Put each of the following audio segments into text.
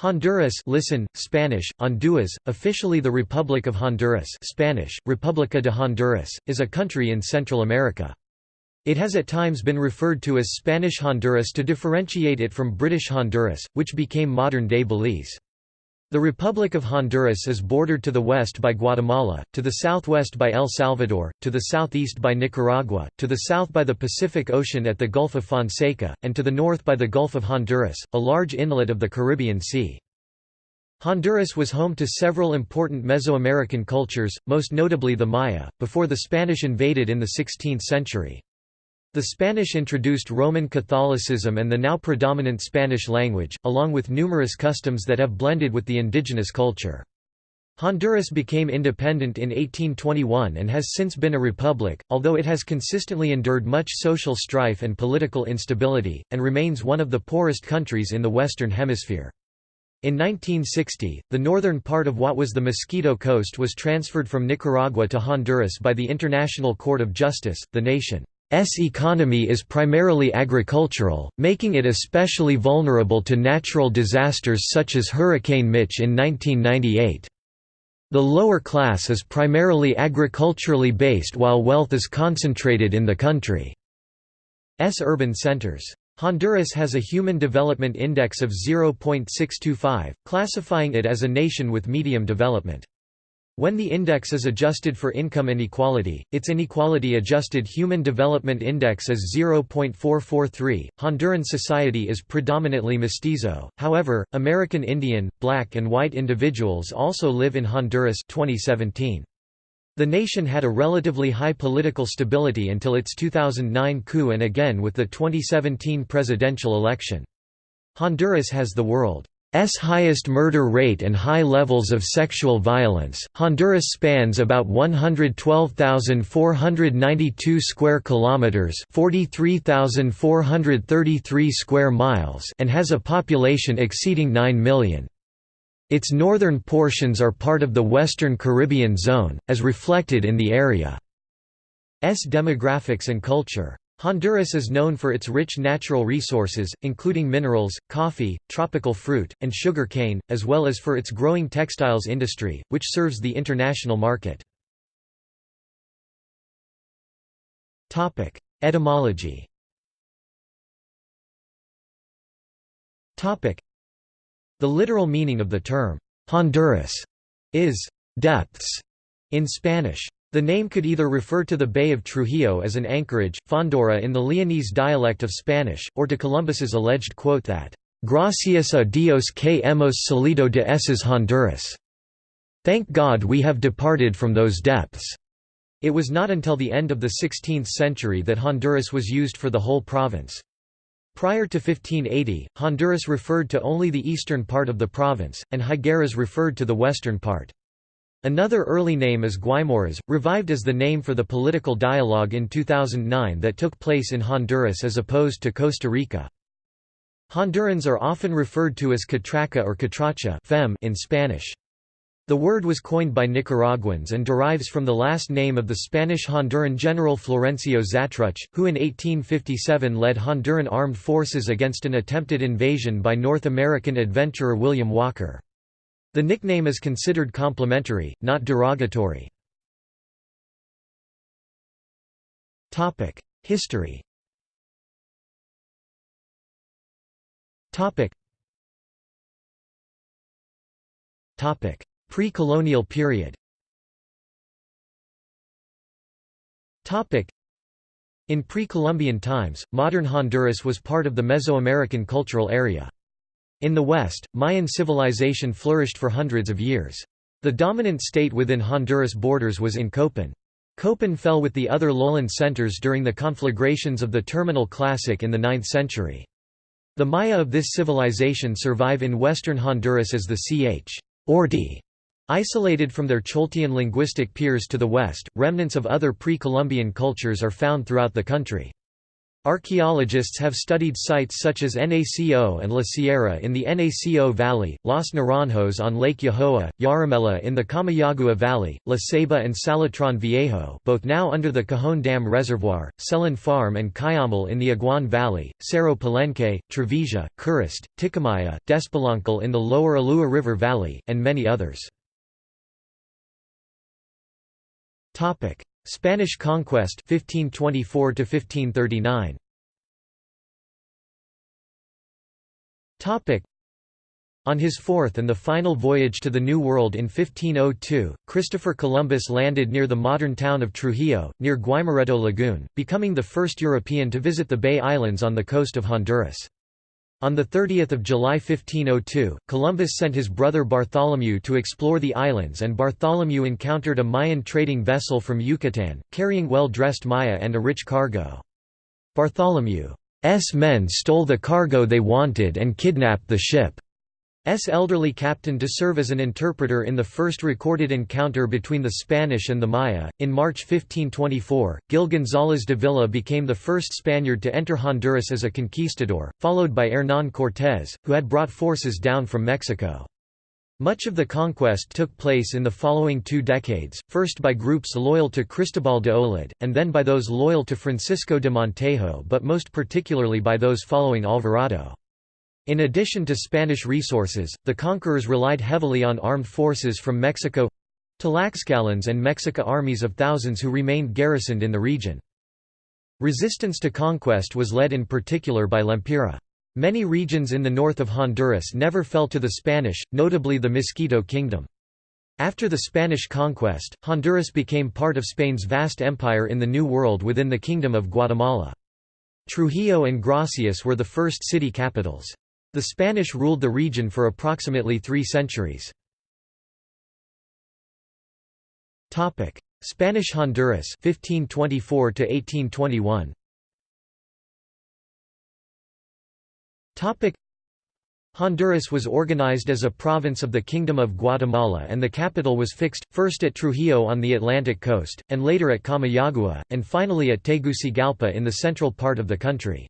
Honduras listen, Spanish, Honduras, officially the Republic of Honduras Spanish, República de Honduras, is a country in Central America. It has at times been referred to as Spanish Honduras to differentiate it from British Honduras, which became modern-day Belize. The Republic of Honduras is bordered to the west by Guatemala, to the southwest by El Salvador, to the southeast by Nicaragua, to the south by the Pacific Ocean at the Gulf of Fonseca, and to the north by the Gulf of Honduras, a large inlet of the Caribbean Sea. Honduras was home to several important Mesoamerican cultures, most notably the Maya, before the Spanish invaded in the 16th century. The Spanish introduced Roman Catholicism and the now predominant Spanish language, along with numerous customs that have blended with the indigenous culture. Honduras became independent in 1821 and has since been a republic, although it has consistently endured much social strife and political instability, and remains one of the poorest countries in the Western Hemisphere. In 1960, the northern part of what was the Mosquito Coast was transferred from Nicaragua to Honduras by the International Court of Justice, the nation. S economy is primarily agricultural, making it especially vulnerable to natural disasters such as Hurricane Mitch in 1998. The lower class is primarily agriculturally based while wealth is concentrated in the country's urban centers. Honduras has a Human Development Index of 0.625, classifying it as a nation with medium development. When the index is adjusted for income inequality, its inequality-adjusted Human Development Index is 0.443. Honduran society is predominantly mestizo. However, American Indian, black and white individuals also live in Honduras 2017. The nation had a relatively high political stability until its 2009 coup and again with the 2017 presidential election. Honduras has the world S highest murder rate and high levels of sexual violence. Honduras spans about 112,492 square kilometers, 43,433 square miles, and has a population exceeding 9 million. Its northern portions are part of the Western Caribbean zone, as reflected in the area's demographics and culture. Honduras is known for its rich natural resources, including minerals, coffee, tropical fruit, and sugar cane, as well as for its growing textiles industry, which serves the international market. Etymology The literal meaning of the term, Honduras, is depths in Spanish. The name could either refer to the Bay of Trujillo as an anchorage, Fondura in the Leonese dialect of Spanish, or to Columbus's alleged quote that, "'Gracias a Dios que hemos salido de esas Honduras' Thank God we have departed from those depths." It was not until the end of the 16th century that Honduras was used for the whole province. Prior to 1580, Honduras referred to only the eastern part of the province, and Higueras referred to the western part. Another early name is Guaymuras, revived as the name for the political dialogue in 2009 that took place in Honduras as opposed to Costa Rica. Hondurans are often referred to as catraca or catracha in Spanish. The word was coined by Nicaraguans and derives from the last name of the Spanish-Honduran general Florencio Xatruch, who in 1857 led Honduran armed forces against an attempted invasion by North American adventurer William Walker. The nickname is considered complimentary, not derogatory. History Pre-colonial period In pre-Columbian times, modern Honduras was part of the Mesoamerican cultural area. In the West, Mayan civilization flourished for hundreds of years. The dominant state within Honduras borders was in Copan. Copan fell with the other lowland centers during the conflagrations of the Terminal Classic in the 9th century. The Maya of this civilization survive in western Honduras as the Ch. Ordi. Isolated from their Choltian linguistic peers to the west, remnants of other pre-Columbian cultures are found throughout the country. Archaeologists have studied sites such as Naco and La Sierra in the Naco Valley, Los Naranjos on Lake Yojoa, Yarumela in the Comayagua Valley, La Ceiba and Salitron Viejo both now under the Cajon Dam Reservoir, Selin Farm and Cuyamel in the Aguan Valley, Cerro Palenque, Travesia, Curruste, Ticamaya, Despoloncal in the lower Ulua River Valley, and many others. Spanish conquest 1524 to 1539 Topic on his fourth and the final voyage to the New World in 1502, Christopher Columbus landed near the modern town of Trujillo, near Guaimoreto Lagoon, becoming the first European to visit the Bay Islands on the coast of Honduras. On 30 July 1502, Columbus sent his brother Bartholomew to explore the islands and Bartholomew encountered a Mayan trading vessel from Yucatan, carrying well-dressed Maya and a rich cargo. Bartholomew's men stole the cargo they wanted and kidnapped the ship. S. elderly captain to serve as an interpreter in the first recorded encounter between the Spanish and the Maya. In March 1524, Gil González Dávila became the first Spaniard to enter Honduras as a conquistador, followed by Hernán Cortés, who had brought forces down from Mexico. Much of the conquest took place in the following two decades, first by groups loyal to Cristobal de Olid, and then by those loyal to Francisco de Montejo but most particularly by those following Alvarado. In addition to Spanish resources, the conquerors relied heavily on armed forces from Mexico Tlaxcalans and Mexica armies of thousands who remained garrisoned in the region. Resistance to conquest was led in particular by Lempira. Many regions in the north of Honduras never fell to the Spanish, notably the Mosquito Kingdom. After the Spanish conquest, Honduras became part of Spain's vast empire in the New World within the Kingdom of Guatemala. Trujillo and Gracias were the first city capitals. The Spanish ruled the region for approximately three centuries. Spanish Honduras 1524 to 1821 Honduras was organized as a province of the Kingdom of Guatemala and the capital was fixed, first at Trujillo on the Atlantic coast, and later at Comayagua, and finally at Tegucigalpa in the central part of the country.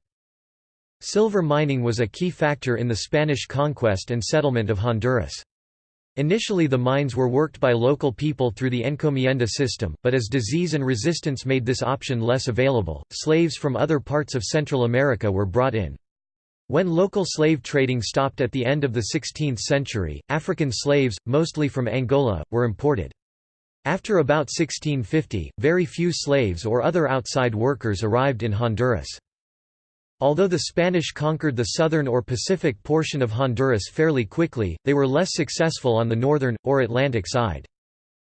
Silver mining was a key factor in the Spanish conquest and settlement of Honduras. Initially the mines were worked by local people through the encomienda system, but as disease and resistance made this option less available, slaves from other parts of Central America were brought in. When local slave trading stopped at the end of the 16th century, African slaves, mostly from Angola, were imported. After about 1650, very few slaves or other outside workers arrived in Honduras. Although the Spanish conquered the southern or Pacific portion of Honduras fairly quickly, they were less successful on the northern, or Atlantic side.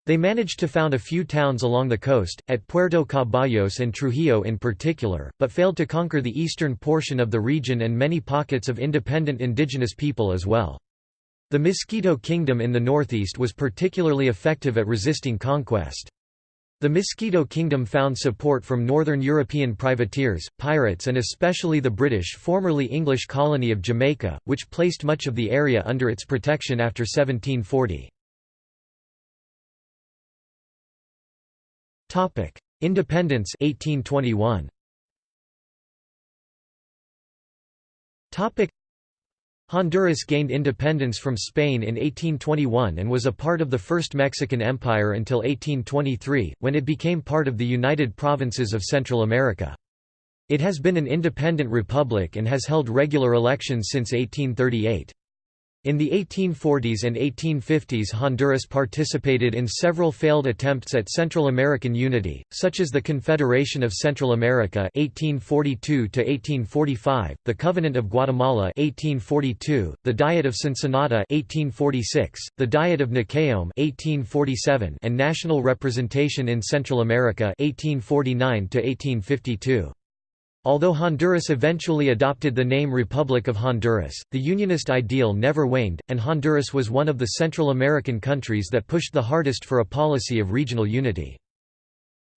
They managed to found a few towns along the coast, at Puerto Caballos and Trujillo in particular, but failed to conquer the eastern portion of the region and many pockets of independent indigenous people as well. The Miskito Kingdom in the northeast was particularly effective at resisting conquest. The Mosquito Kingdom found support from northern European privateers, pirates and especially the British formerly English colony of Jamaica, which placed much of the area under its protection after 1740. Independence 1821. Honduras gained independence from Spain in 1821 and was a part of the First Mexican Empire until 1823, when it became part of the United Provinces of Central America. It has been an independent republic and has held regular elections since 1838. In the 1840s and 1850s Honduras participated in several failed attempts at Central American unity, such as the Confederation of Central America 1842 the Covenant of Guatemala 1842, the Diet of Cincinnati 1846, the Diet of Nacaome 1847, and National Representation in Central America 1849 1852. Although Honduras eventually adopted the name Republic of Honduras, the Unionist ideal never waned, and Honduras was one of the Central American countries that pushed the hardest for a policy of regional unity.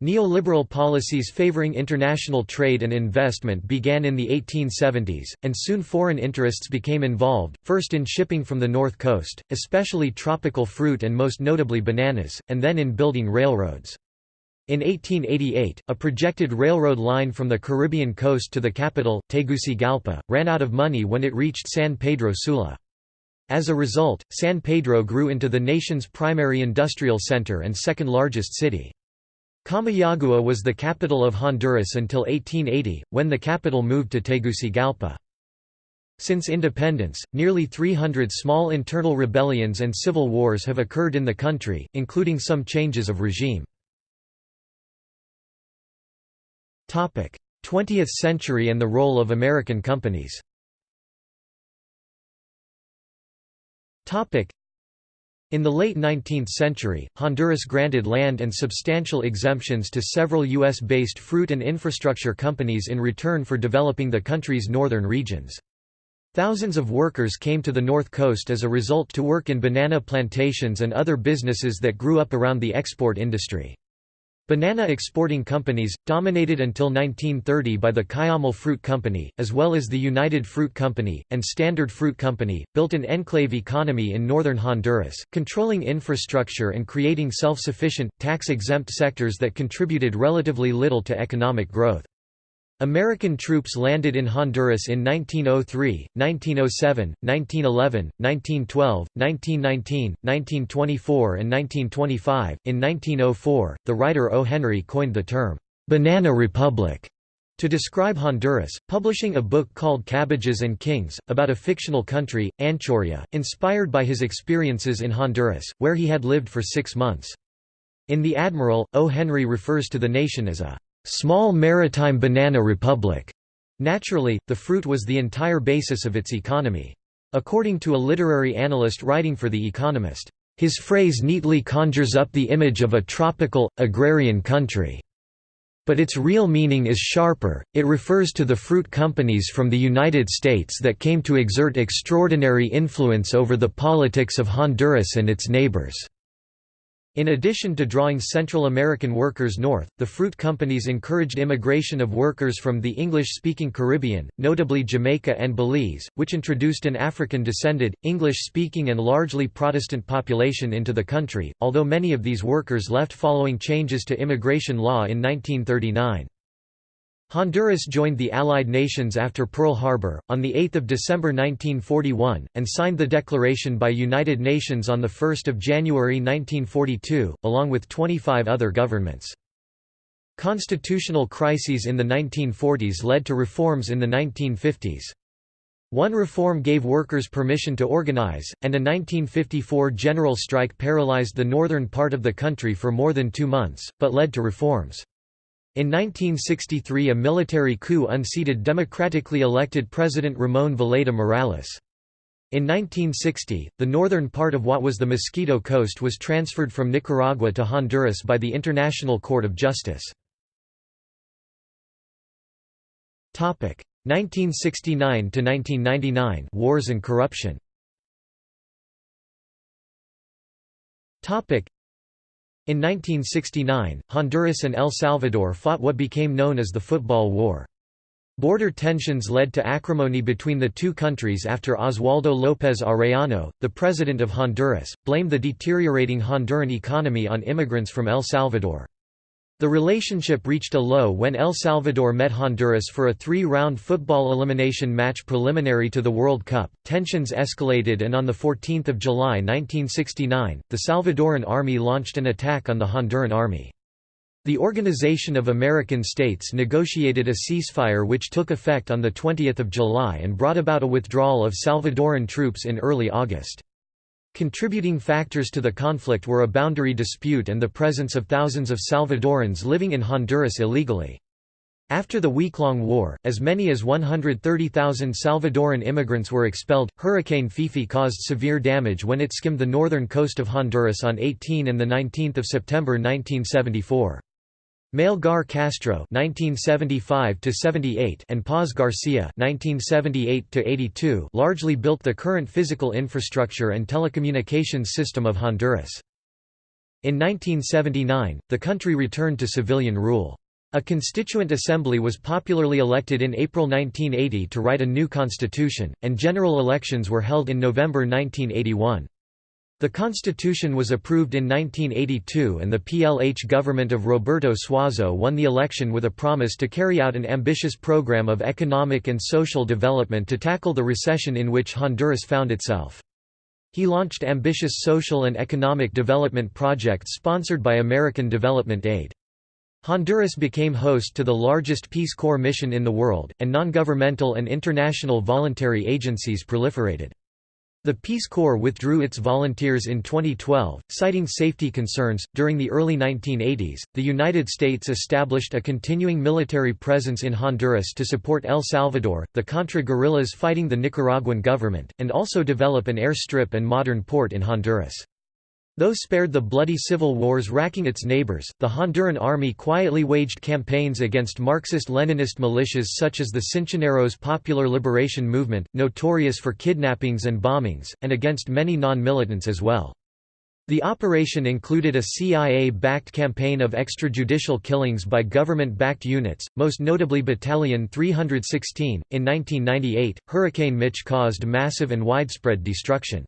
Neoliberal policies favoring international trade and investment began in the 1870s, and soon foreign interests became involved, first in shipping from the north coast, especially tropical fruit and most notably bananas, and then in building railroads. In 1888, a projected railroad line from the Caribbean coast to the capital, Tegucigalpa, ran out of money when it reached San Pedro Sula. As a result, San Pedro grew into the nation's primary industrial center and second largest city. Comayagua was the capital of Honduras until 1880, when the capital moved to Tegucigalpa. Since independence, nearly 300 small internal rebellions and civil wars have occurred in the country, including some changes of regime. 20th century and the role of American companies in the late 19th century, Honduras granted land and substantial exemptions to several U.S.-based fruit and infrastructure companies in return for developing the country's northern regions. Thousands of workers came to the North Coast as a result to work in banana plantations and other businesses that grew up around the export industry. Banana exporting companies, dominated until 1930 by the Cuyamel Fruit Company, as well as the United Fruit Company, and Standard Fruit Company, built an enclave economy in northern Honduras, controlling infrastructure and creating self-sufficient, tax-exempt sectors that contributed relatively little to economic growth. American troops landed in Honduras in 1903, 1907, 1911, 1912, 1919, 1924, and 1925. In 1904, the writer O. Henry coined the term, Banana Republic, to describe Honduras, publishing a book called Cabbages and Kings, about a fictional country, Anchuria, inspired by his experiences in Honduras, where he had lived for six months. In The Admiral, O. Henry refers to the nation as a small maritime banana republic. Naturally, the fruit was the entire basis of its economy. According to a literary analyst writing for The Economist, his phrase neatly conjures up the image of a tropical, agrarian country. But its real meaning is sharper, it refers to the fruit companies from the United States that came to exert extraordinary influence over the politics of Honduras and its neighbors. In addition to drawing Central American workers north, the fruit companies encouraged immigration of workers from the English-speaking Caribbean, notably Jamaica and Belize, which introduced an African-descended, English-speaking and largely Protestant population into the country, although many of these workers left following changes to immigration law in 1939. Honduras joined the Allied nations after Pearl Harbor, on 8 December 1941, and signed the declaration by United Nations on 1 January 1942, along with 25 other governments. Constitutional crises in the 1940s led to reforms in the 1950s. One reform gave workers permission to organize, and a 1954 general strike paralyzed the northern part of the country for more than two months, but led to reforms. In 1963 a military coup unseated democratically elected President Ramon Villeda Morales. In 1960, the northern part of what was the Mosquito Coast was transferred from Nicaragua to Honduras by the International Court of Justice. 1969–1999 Wars and corruption in 1969, Honduras and El Salvador fought what became known as the Football War. Border tensions led to acrimony between the two countries after Oswaldo López Arellano, the president of Honduras, blamed the deteriorating Honduran economy on immigrants from El Salvador. The relationship reached a low when El Salvador met Honduras for a three-round football elimination match preliminary to the World Cup. Tensions escalated and on 14 July 1969, the Salvadoran army launched an attack on the Honduran army. The Organization of American States negotiated a ceasefire which took effect on the 20th of July and brought about a withdrawal of Salvadoran troops in early August. Contributing factors to the conflict were a boundary dispute and the presence of thousands of Salvadorans living in Honduras illegally. After the week-long war, as many as 130,000 Salvadoran immigrants were expelled. Hurricane Fifi caused severe damage when it skimmed the northern coast of Honduras on 18 and 19 September 1974. Gar Castro (1975–78) and Paz Garcia (1978–82) largely built the current physical infrastructure and telecommunications system of Honduras. In 1979, the country returned to civilian rule. A constituent assembly was popularly elected in April 1980 to write a new constitution, and general elections were held in November 1981. The constitution was approved in 1982 and the PLH government of Roberto Suazo won the election with a promise to carry out an ambitious program of economic and social development to tackle the recession in which Honduras found itself. He launched ambitious social and economic development projects sponsored by American development aid. Honduras became host to the largest Peace Corps mission in the world, and non-governmental and international voluntary agencies proliferated. The Peace Corps withdrew its volunteers in 2012, citing safety concerns. During the early 1980s, the United States established a continuing military presence in Honduras to support El Salvador, the Contra guerrillas fighting the Nicaraguan government, and also develop an airstrip and modern port in Honduras. Though spared the bloody civil wars racking its neighbors, the Honduran army quietly waged campaigns against Marxist-Leninist militias such as the Cinchoneros Popular Liberation Movement, notorious for kidnappings and bombings, and against many non-militants as well. The operation included a CIA-backed campaign of extrajudicial killings by government-backed units, most notably Battalion 316. In 1998, Hurricane Mitch caused massive and widespread destruction.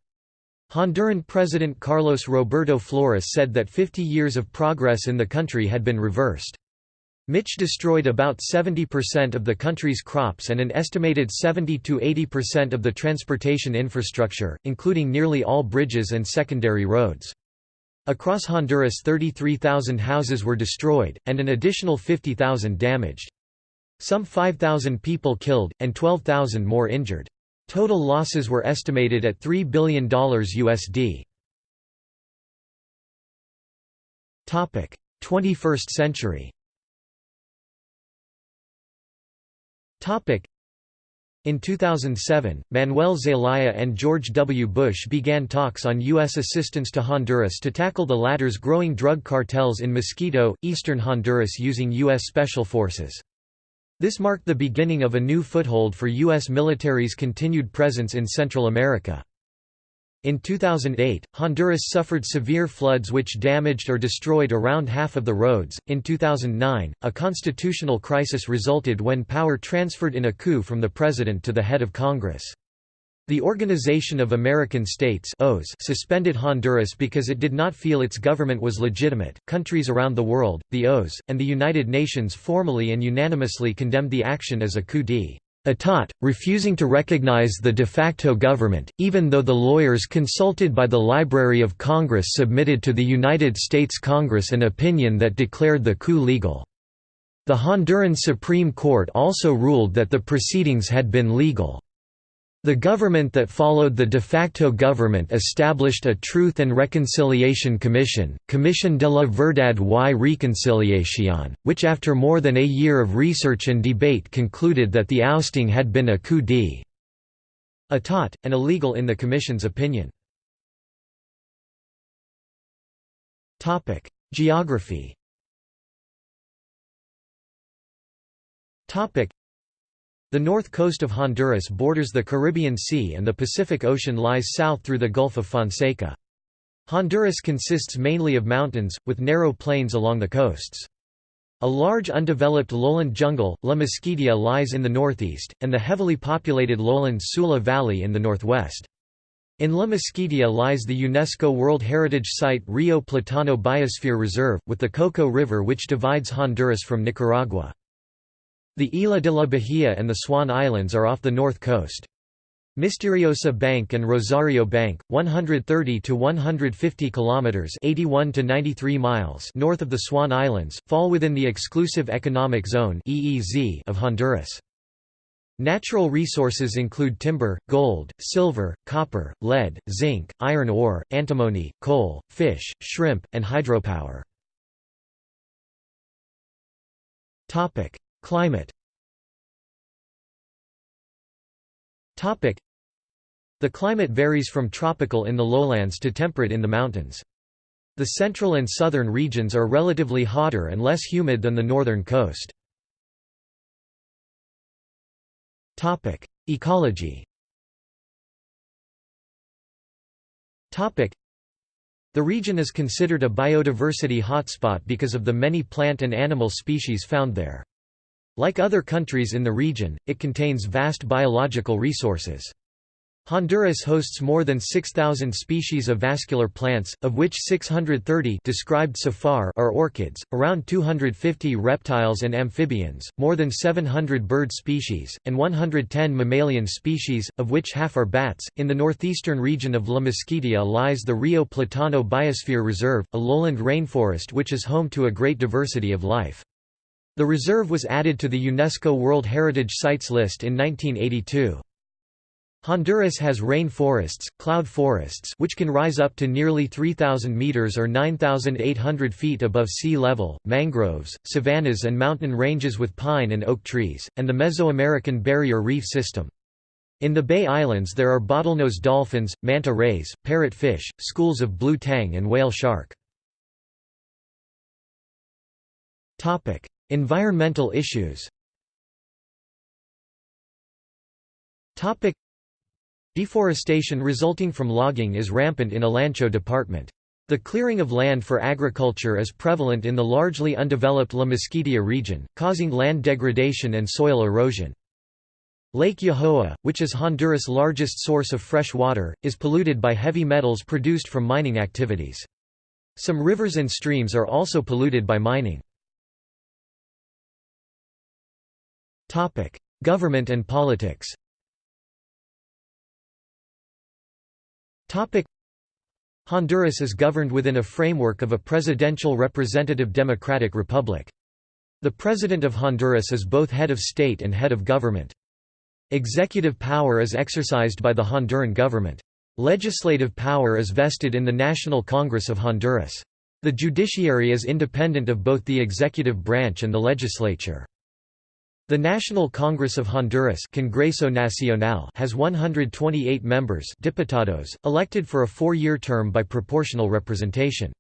Honduran President Carlos Roberto Flores said that 50 years of progress in the country had been reversed. Mitch destroyed about 70% of the country's crops and an estimated 70–80% of the transportation infrastructure, including nearly all bridges and secondary roads. Across Honduras 33,000 houses were destroyed, and an additional 50,000 damaged. Some 5,000 people killed, and 12,000 more injured. Total losses were estimated at $3 billion USD. 21st century in 2007, Manuel Zelaya and George W. Bush began talks on U.S. assistance to Honduras to tackle the latter's growing drug cartels in Mosquito, eastern Honduras using U.S. Special Forces. This marked the beginning of a new foothold for U.S. military's continued presence in Central America. In 2008, Honduras suffered severe floods which damaged or destroyed around half of the roads. In 2009, a constitutional crisis resulted when power transferred in a coup from the president to the head of Congress. The Organization of American States suspended Honduras because it did not feel its government was legitimate. Countries around the world, the OAS, and the United Nations formally and unanimously condemned the action as a coup d'état, refusing to recognize the de facto government, even though the lawyers consulted by the Library of Congress submitted to the United States Congress an opinion that declared the coup legal. The Honduran Supreme Court also ruled that the proceedings had been legal. The government that followed the de facto government established a Truth and Reconciliation Commission, Commission de la Verdad y Reconciliación, which after more than a year of research and debate concluded that the ousting had been a coup d'état, and illegal in the Commission's opinion. Geography the north coast of Honduras borders the Caribbean Sea and the Pacific Ocean lies south through the Gulf of Fonseca. Honduras consists mainly of mountains, with narrow plains along the coasts. A large undeveloped lowland jungle, La Mosquitia lies in the northeast, and the heavily populated lowland Sula Valley in the northwest. In La Mosquitia lies the UNESCO World Heritage Site Rio Platano Biosphere Reserve, with the Coco River which divides Honduras from Nicaragua. The Isla de la Bahia and the Swan Islands are off the north coast. Misteriosa Bank and Rosario Bank, 130 to 150 kilometers (81 to 93 miles) north of the Swan Islands, fall within the exclusive economic zone (EEZ) of Honduras. Natural resources include timber, gold, silver, copper, lead, zinc, iron ore, antimony, coal, fish, shrimp, and hydropower. Topic: Climate The climate varies from tropical in the lowlands to temperate in the mountains. The central and southern regions are relatively hotter and less humid than the northern coast. Ecology The region is considered a biodiversity hotspot because of the many plant and animal species found there. Like other countries in the region, it contains vast biological resources. Honduras hosts more than 6,000 species of vascular plants, of which 630 described so far are orchids, around 250 reptiles and amphibians, more than 700 bird species, and 110 mammalian species, of which half are bats. In the northeastern region of La Mesquita lies the Rio Platano Biosphere Reserve, a lowland rainforest which is home to a great diversity of life. The reserve was added to the UNESCO World Heritage Sites list in 1982. Honduras has rain forests, cloud forests which can rise up to nearly 3,000 meters or 9,800 feet above sea level, mangroves, savannas and mountain ranges with pine and oak trees, and the Mesoamerican barrier reef system. In the Bay Islands there are bottlenose dolphins, manta rays, parrot fish, schools of blue tang and whale shark. Environmental issues Deforestation resulting from logging is rampant in Olancho department. The clearing of land for agriculture is prevalent in the largely undeveloped La Mesquita region, causing land degradation and soil erosion. Lake Yojoa, which is Honduras' largest source of fresh water, is polluted by heavy metals produced from mining activities. Some rivers and streams are also polluted by mining. Government and politics Honduras is governed within a framework of a presidential representative democratic republic. The President of Honduras is both head of state and head of government. Executive power is exercised by the Honduran government. Legislative power is vested in the National Congress of Honduras. The judiciary is independent of both the executive branch and the legislature. The National Congress of Honduras Congreso Nacional has 128 members diputados, elected for a four-year term by proportional representation.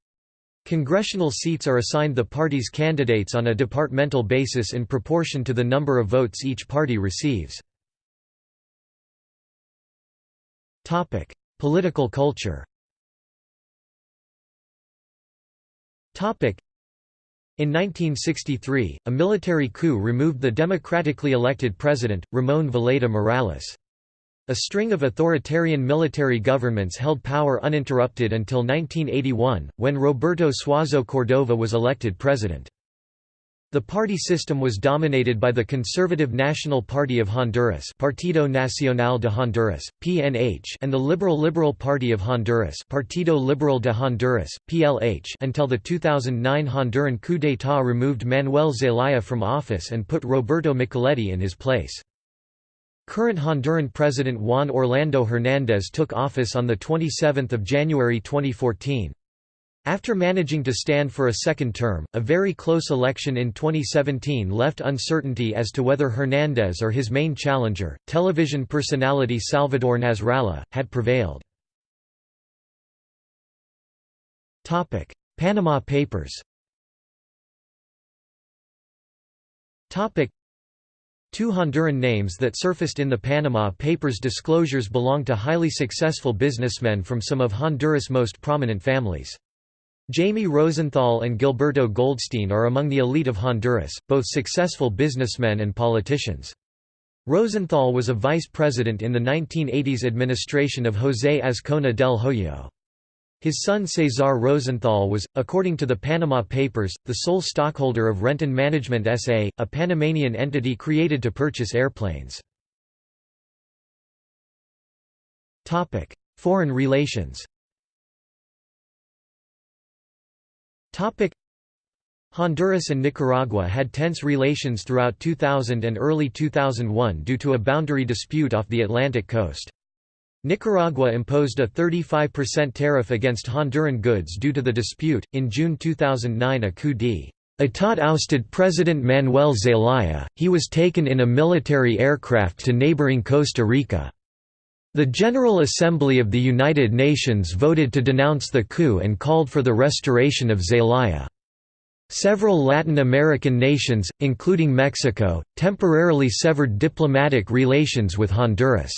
Congressional seats are assigned the party's candidates on a departmental basis in proportion to the number of votes each party receives. Political culture in 1963, a military coup removed the democratically elected president, Ramon Villeda Morales. A string of authoritarian military governments held power uninterrupted until 1981, when Roberto Suazo Cordova was elected president. The party system was dominated by the Conservative National Party of Honduras Partido Nacional de Honduras, PNH and the Liberal Liberal Party of Honduras Partido Liberal de Honduras, PLH until the 2009 Honduran coup d'état removed Manuel Zelaya from office and put Roberto Micheletti in his place. Current Honduran President Juan Orlando Hernández took office on 27 January 2014. After managing to stand for a second term, a very close election in 2017 left uncertainty as to whether Hernández or his main challenger, television personality Salvador Nasralla, had prevailed. Panama Papers Two Honduran names that surfaced in the Panama Papers disclosures belong to highly successful businessmen from some of Honduras' most prominent families. Jaime Rosenthal and Gilberto Goldstein are among the elite of Honduras, both successful businessmen and politicians. Rosenthal was a vice president in the 1980s administration of José Azcona del Hoyo. His son Cesar Rosenthal was, according to the Panama Papers, the sole stockholder of Renton Management SA, a Panamanian entity created to purchase airplanes. Foreign relations Honduras and Nicaragua had tense relations throughout 2000 and early 2001 due to a boundary dispute off the Atlantic coast. Nicaragua imposed a 35% tariff against Honduran goods due to the dispute. In June 2009, a coup d'état ousted President Manuel Zelaya, he was taken in a military aircraft to neighboring Costa Rica. The General Assembly of the United Nations voted to denounce the coup and called for the restoration of Zelaya. Several Latin American nations, including Mexico, temporarily severed diplomatic relations with Honduras.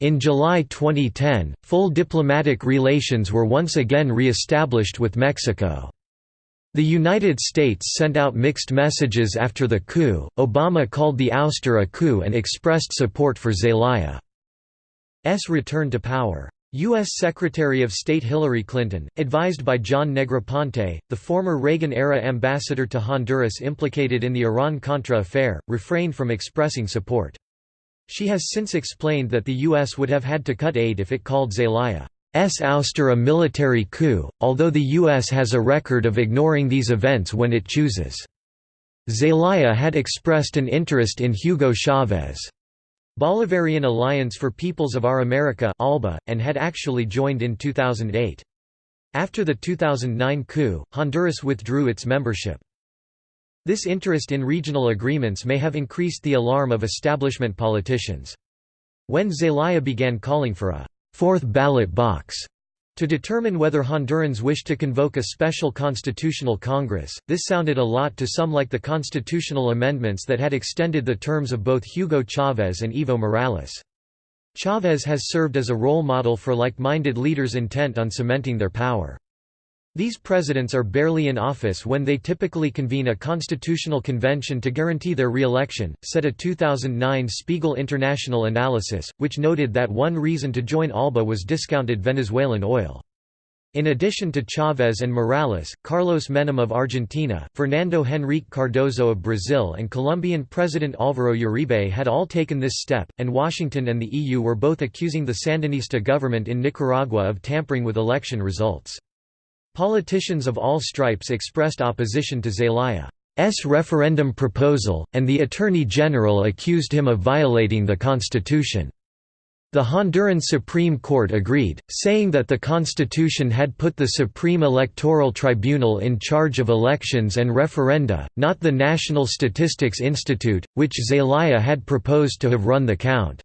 In July 2010, full diplomatic relations were once again re-established with Mexico. The United States sent out mixed messages after the coup. Obama called the ouster a coup and expressed support for Zelaya. Return to power. U.S. Secretary of State Hillary Clinton, advised by John Negroponte, the former Reagan-era ambassador to Honduras implicated in the Iran-Contra affair, refrained from expressing support. She has since explained that the U.S. would have had to cut aid if it called Zelaya's ouster a military coup, although the U.S. has a record of ignoring these events when it chooses. Zelaya had expressed an interest in Hugo Chavez. Bolivarian Alliance for Peoples of Our America ALBA, and had actually joined in 2008. After the 2009 coup, Honduras withdrew its membership. This interest in regional agreements may have increased the alarm of establishment politicians. When Zelaya began calling for a fourth ballot box to determine whether Hondurans wished to convoke a special constitutional congress, this sounded a lot to some like the constitutional amendments that had extended the terms of both Hugo Chavez and Evo Morales. Chavez has served as a role model for like-minded leaders intent on cementing their power. These presidents are barely in office when they typically convene a constitutional convention to guarantee their re-election, said a 2009 Spiegel International analysis, which noted that one reason to join ALBA was discounted Venezuelan oil. In addition to Chavez and Morales, Carlos Menem of Argentina, Fernando Henrique Cardoso of Brazil and Colombian President Álvaro Uribe had all taken this step, and Washington and the EU were both accusing the Sandinista government in Nicaragua of tampering with election results. Politicians of all stripes expressed opposition to Zelaya's referendum proposal, and the Attorney General accused him of violating the Constitution. The Honduran Supreme Court agreed, saying that the Constitution had put the Supreme Electoral Tribunal in charge of elections and referenda, not the National Statistics Institute, which Zelaya had proposed to have run the count.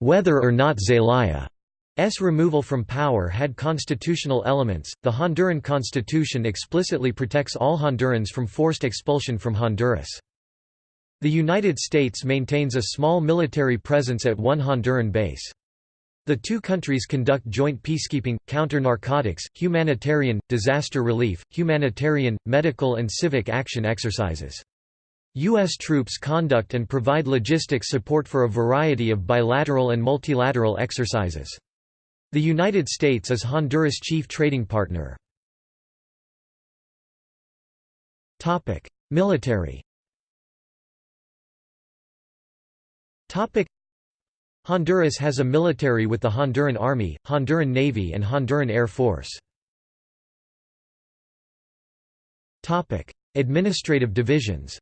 Whether or not Zelaya S. removal from power had constitutional elements. The Honduran constitution explicitly protects all Hondurans from forced expulsion from Honduras. The United States maintains a small military presence at one Honduran base. The two countries conduct joint peacekeeping, counter-narcotics, humanitarian, disaster relief, humanitarian, medical and civic action exercises. U.S. troops conduct and provide logistics support for a variety of bilateral and multilateral exercises. The United States is Honduras' chief trading partner. Military Honduras has a military with the Honduran Army, Honduran Navy and Honduran Air Force. Administrative divisions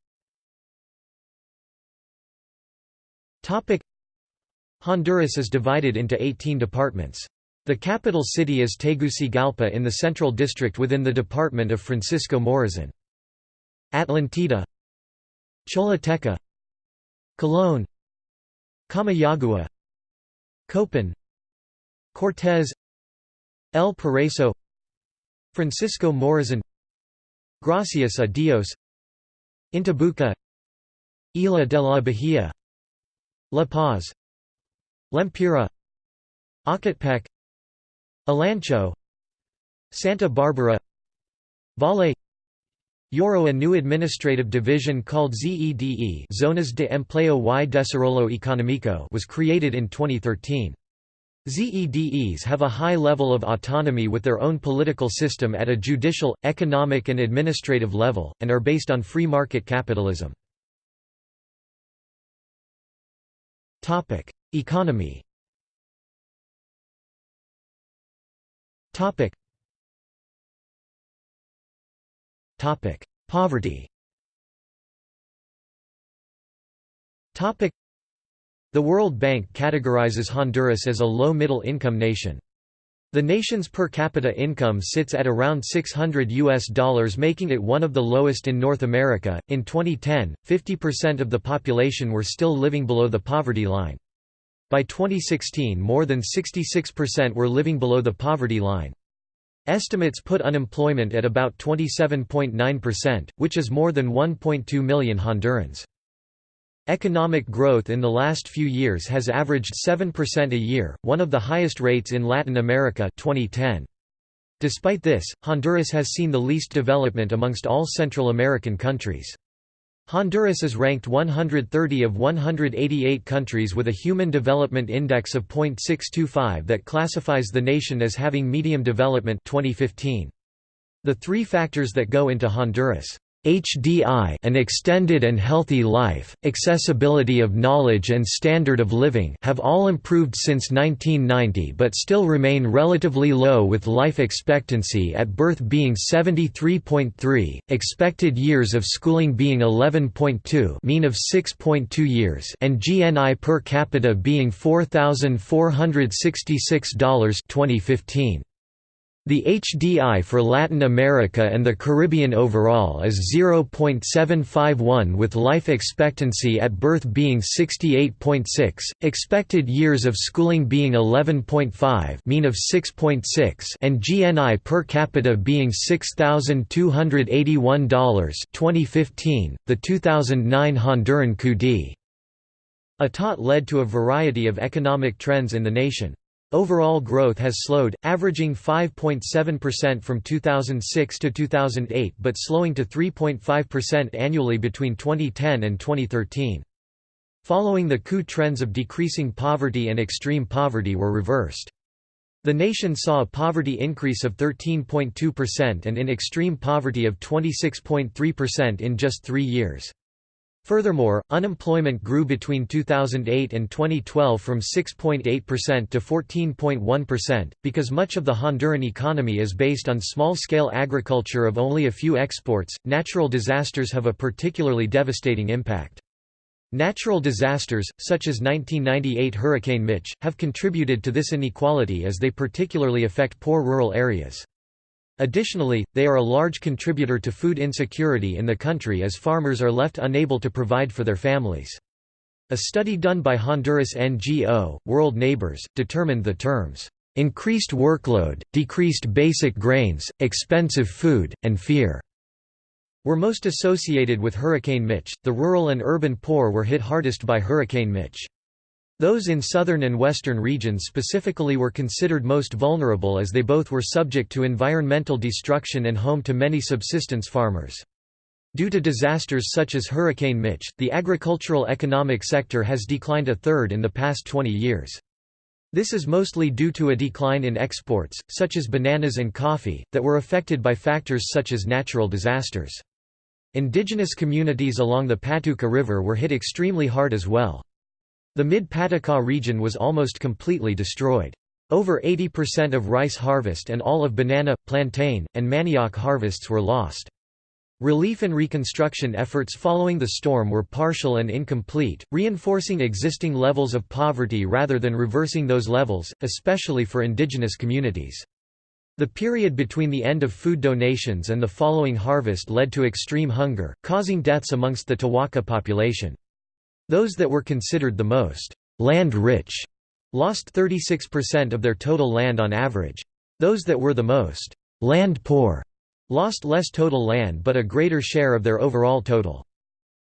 Honduras is divided into 18 departments. The capital city is Tegucigalpa in the Central District within the department of Francisco Morazan. Atlantida Choluteca Colón Comayagua Copan Cortés El Paraiso Francisco Morazan Gracias a Dios Intibuca Isla de la Bahía La Paz Lempira Ocotepeque Olancho Santa Barbara Valle Yoro a new administrative division called ZEDE Zonas de Empleo y Desarrollo Económico was created in 2013. ZEDEs have a high level of autonomy with their own political system at a judicial, economic and administrative level, and are based on free market capitalism. Economy Topic. Topic: Poverty. Topic: The World Bank categorizes Honduras as a low-middle income nation. The nation's per capita income sits at around 600 US dollars making it one of the lowest in North America. In 2010, 50% of the population were still living below the poverty line. By 2016 more than 66% were living below the poverty line. Estimates put unemployment at about 27.9%, which is more than 1.2 million Hondurans. Economic growth in the last few years has averaged 7% a year, one of the highest rates in Latin America 2010. Despite this, Honduras has seen the least development amongst all Central American countries. Honduras is ranked 130 of 188 countries with a Human Development Index of .625 that classifies the nation as having medium development 2015. The three factors that go into Honduras' HDI an extended and healthy life, accessibility of knowledge and standard of living have all improved since 1990 but still remain relatively low with life expectancy at birth being 73.3, expected years of schooling being 11.2 mean of 6.2 years and GNI per capita being $4,466 2015. The HDI for Latin America and the Caribbean overall is 0.751 with life expectancy at birth being 68.6, expected years of schooling being 11.5 mean of 6.6 and GNI per capita being $6,281 2015. .The 2009 Honduran coup d'état led to a variety of economic trends in the nation. Overall growth has slowed, averaging 5.7% from 2006 to 2008 but slowing to 3.5% annually between 2010 and 2013. Following the coup trends of decreasing poverty and extreme poverty were reversed. The nation saw a poverty increase of 13.2% and in extreme poverty of 26.3% in just three years. Furthermore, unemployment grew between 2008 and 2012 from 6.8% to 14.1%, because much of the Honduran economy is based on small-scale agriculture of only a few exports. Natural disasters have a particularly devastating impact. Natural disasters, such as 1998 Hurricane Mitch, have contributed to this inequality as they particularly affect poor rural areas. Additionally, they are a large contributor to food insecurity in the country as farmers are left unable to provide for their families. A study done by Honduras NGO, World Neighbors, determined the terms, "...increased workload, decreased basic grains, expensive food, and fear." were most associated with Hurricane Mitch. The rural and urban poor were hit hardest by Hurricane Mitch. Those in southern and western regions specifically were considered most vulnerable as they both were subject to environmental destruction and home to many subsistence farmers. Due to disasters such as Hurricane Mitch, the agricultural economic sector has declined a third in the past 20 years. This is mostly due to a decline in exports, such as bananas and coffee, that were affected by factors such as natural disasters. Indigenous communities along the Patuca River were hit extremely hard as well. The mid-Patuca region was almost completely destroyed. Over 80% of rice harvest and all of banana, plantain, and manioc harvests were lost. Relief and reconstruction efforts following the storm were partial and incomplete, reinforcing existing levels of poverty rather than reversing those levels, especially for indigenous communities. The period between the end of food donations and the following harvest led to extreme hunger, causing deaths amongst the Tawahka population. Those that were considered the most land-rich lost 36% of their total land on average. Those that were the most land-poor lost less total land but a greater share of their overall total.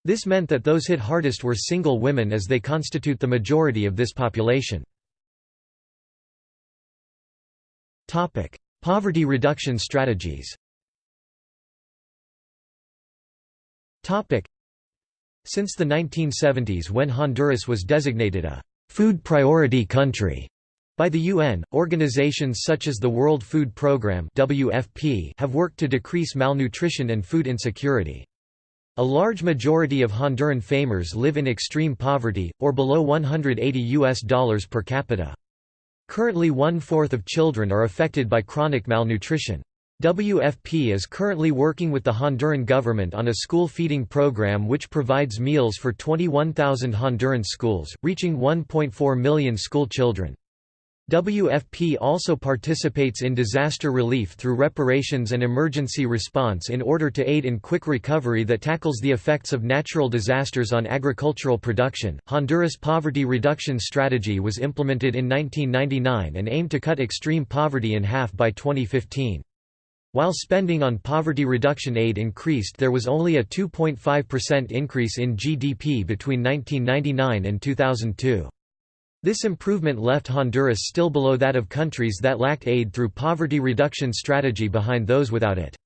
This meant that those hit hardest were single women as they constitute the majority of this population. Poverty reduction strategies since the 1970s when Honduras was designated a «food priority country» by the UN, organizations such as the World Food Programme WFP have worked to decrease malnutrition and food insecurity. A large majority of Honduran FAMers live in extreme poverty, or below 180 US dollars per capita. Currently one-fourth of children are affected by chronic malnutrition. WFP is currently working with the Honduran government on a school feeding program which provides meals for 21,000 Honduran schools, reaching 1.4 million school children. WFP also participates in disaster relief through reparations and emergency response in order to aid in quick recovery that tackles the effects of natural disasters on agricultural production. Honduras Poverty Reduction Strategy was implemented in 1999 and aimed to cut extreme poverty in half by 2015. While spending on poverty reduction aid increased there was only a 2.5% increase in GDP between 1999 and 2002. This improvement left Honduras still below that of countries that lacked aid through poverty reduction strategy behind those without it.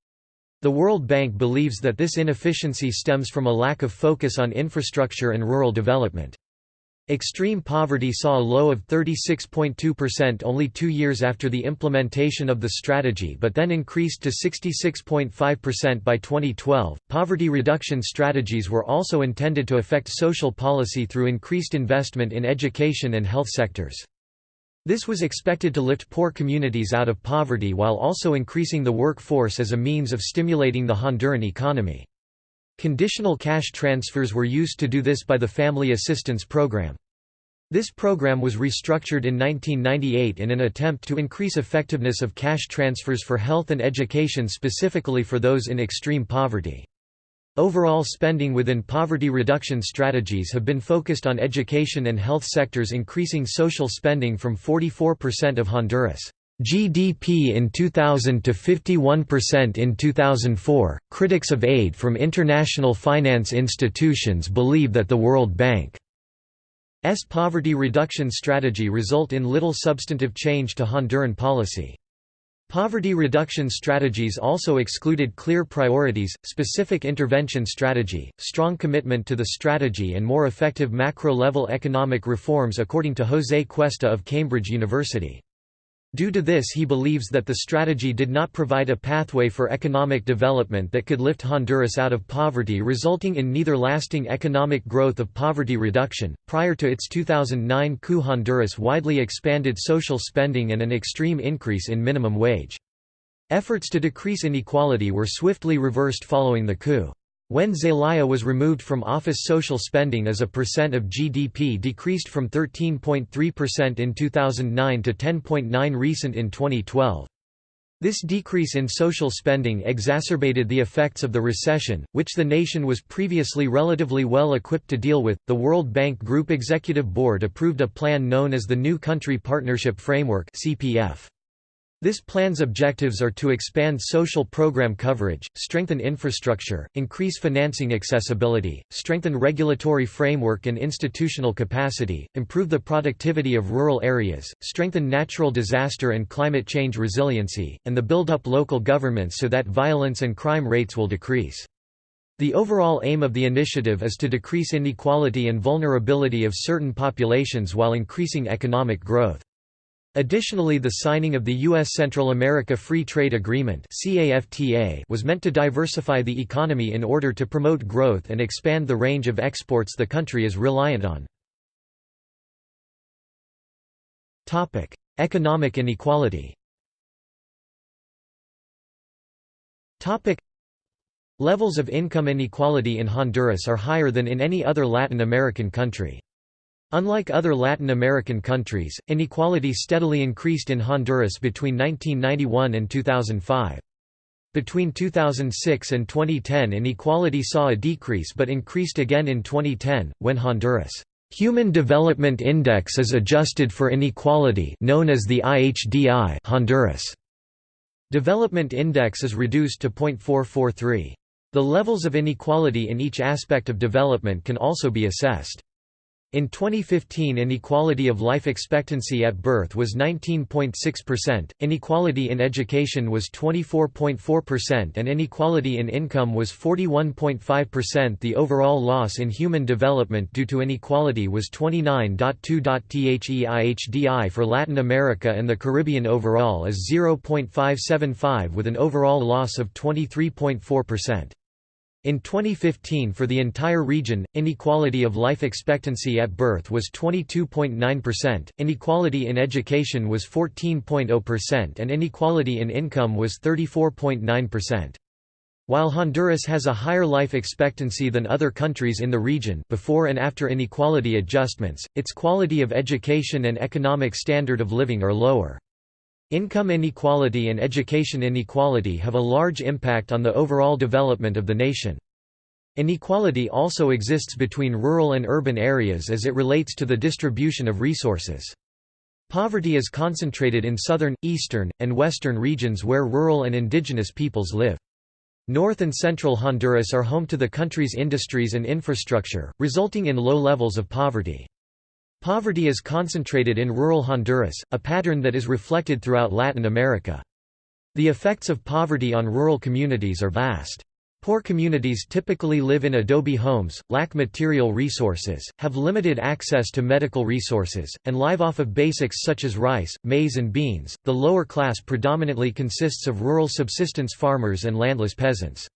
The World Bank believes that this inefficiency stems from a lack of focus on infrastructure and rural development. Extreme poverty saw a low of 36.2% only two years after the implementation of the strategy but then increased to 66.5% by 2012. Poverty reduction strategies were also intended to affect social policy through increased investment in education and health sectors. This was expected to lift poor communities out of poverty while also increasing the workforce as a means of stimulating the Honduran economy. Conditional cash transfers were used to do this by the Family Assistance Program. This program was restructured in 1998 in an attempt to increase effectiveness of cash transfers for health and education specifically for those in extreme poverty. Overall spending within poverty reduction strategies have been focused on education and health sectors increasing social spending from 44% of Honduras' GDP in 2000 to 51% in 2004. Critics of aid from international finance institutions believe that the World Bank's poverty reduction strategy result in little substantive change to Honduran policy. Poverty reduction strategies also excluded clear priorities, specific intervention strategy, strong commitment to the strategy and more effective macro-level economic reforms according to José Cuesta of Cambridge University. Due to this he believes that the strategy did not provide a pathway for economic development that could lift Honduras out of poverty resulting in neither lasting economic growth of poverty reduction. Prior to its 2009 coup Honduras widely expanded social spending and an extreme increase in minimum wage. Efforts to decrease inequality were swiftly reversed following the coup. When Zelaya was removed from office social spending as a percent of GDP decreased from 13.3% in 2009 to 10.9 recent in 2012. This decrease in social spending exacerbated the effects of the recession, which the nation was previously relatively well equipped to deal with. The World Bank Group Executive Board approved a plan known as the New Country Partnership Framework (CPF). This plan's objectives are to expand social program coverage, strengthen infrastructure, increase financing accessibility, strengthen regulatory framework and institutional capacity, improve the productivity of rural areas, strengthen natural disaster and climate change resiliency, and the build up local governments so that violence and crime rates will decrease. The overall aim of the initiative is to decrease inequality and vulnerability of certain populations while increasing economic growth. Additionally the signing of the U.S. Central America Free Trade Agreement was meant to diversify the economy in order to promote growth and expand the range of exports the country is reliant on. Economic inequality Levels of income inequality in Honduras are higher than in any other Latin American country. Unlike other Latin American countries, inequality steadily increased in Honduras between 1991 and 2005. Between 2006 and 2010 inequality saw a decrease but increased again in 2010, when Honduras' Human Development Index is adjusted for inequality known as the IHDI Honduras. Development Index is reduced to 0.443. The levels of inequality in each aspect of development can also be assessed. In 2015 inequality of life expectancy at birth was 19.6%, inequality in education was 24.4% and inequality in income was 41.5% The overall loss in human development due to inequality was 29.2.THEIHDI for Latin America and the Caribbean overall is 0.575 with an overall loss of 23.4%. In 2015 for the entire region, inequality of life expectancy at birth was 22.9%, inequality in education was 14.0% and inequality in income was 34.9%. While Honduras has a higher life expectancy than other countries in the region before and after inequality adjustments, its quality of education and economic standard of living are lower. Income inequality and education inequality have a large impact on the overall development of the nation. Inequality also exists between rural and urban areas as it relates to the distribution of resources. Poverty is concentrated in southern, eastern, and western regions where rural and indigenous peoples live. North and central Honduras are home to the country's industries and infrastructure, resulting in low levels of poverty. Poverty is concentrated in rural Honduras, a pattern that is reflected throughout Latin America. The effects of poverty on rural communities are vast. Poor communities typically live in adobe homes, lack material resources, have limited access to medical resources, and live off of basics such as rice, maize, and beans. The lower class predominantly consists of rural subsistence farmers and landless peasants.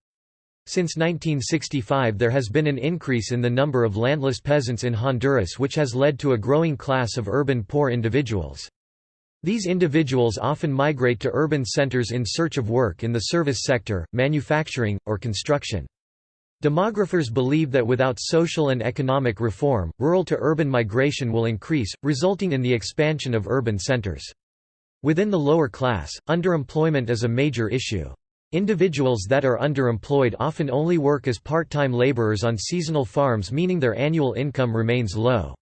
Since 1965 there has been an increase in the number of landless peasants in Honduras which has led to a growing class of urban poor individuals. These individuals often migrate to urban centers in search of work in the service sector, manufacturing, or construction. Demographers believe that without social and economic reform, rural to urban migration will increase, resulting in the expansion of urban centers. Within the lower class, underemployment is a major issue. Individuals that are underemployed often only work as part-time laborers on seasonal farms meaning their annual income remains low.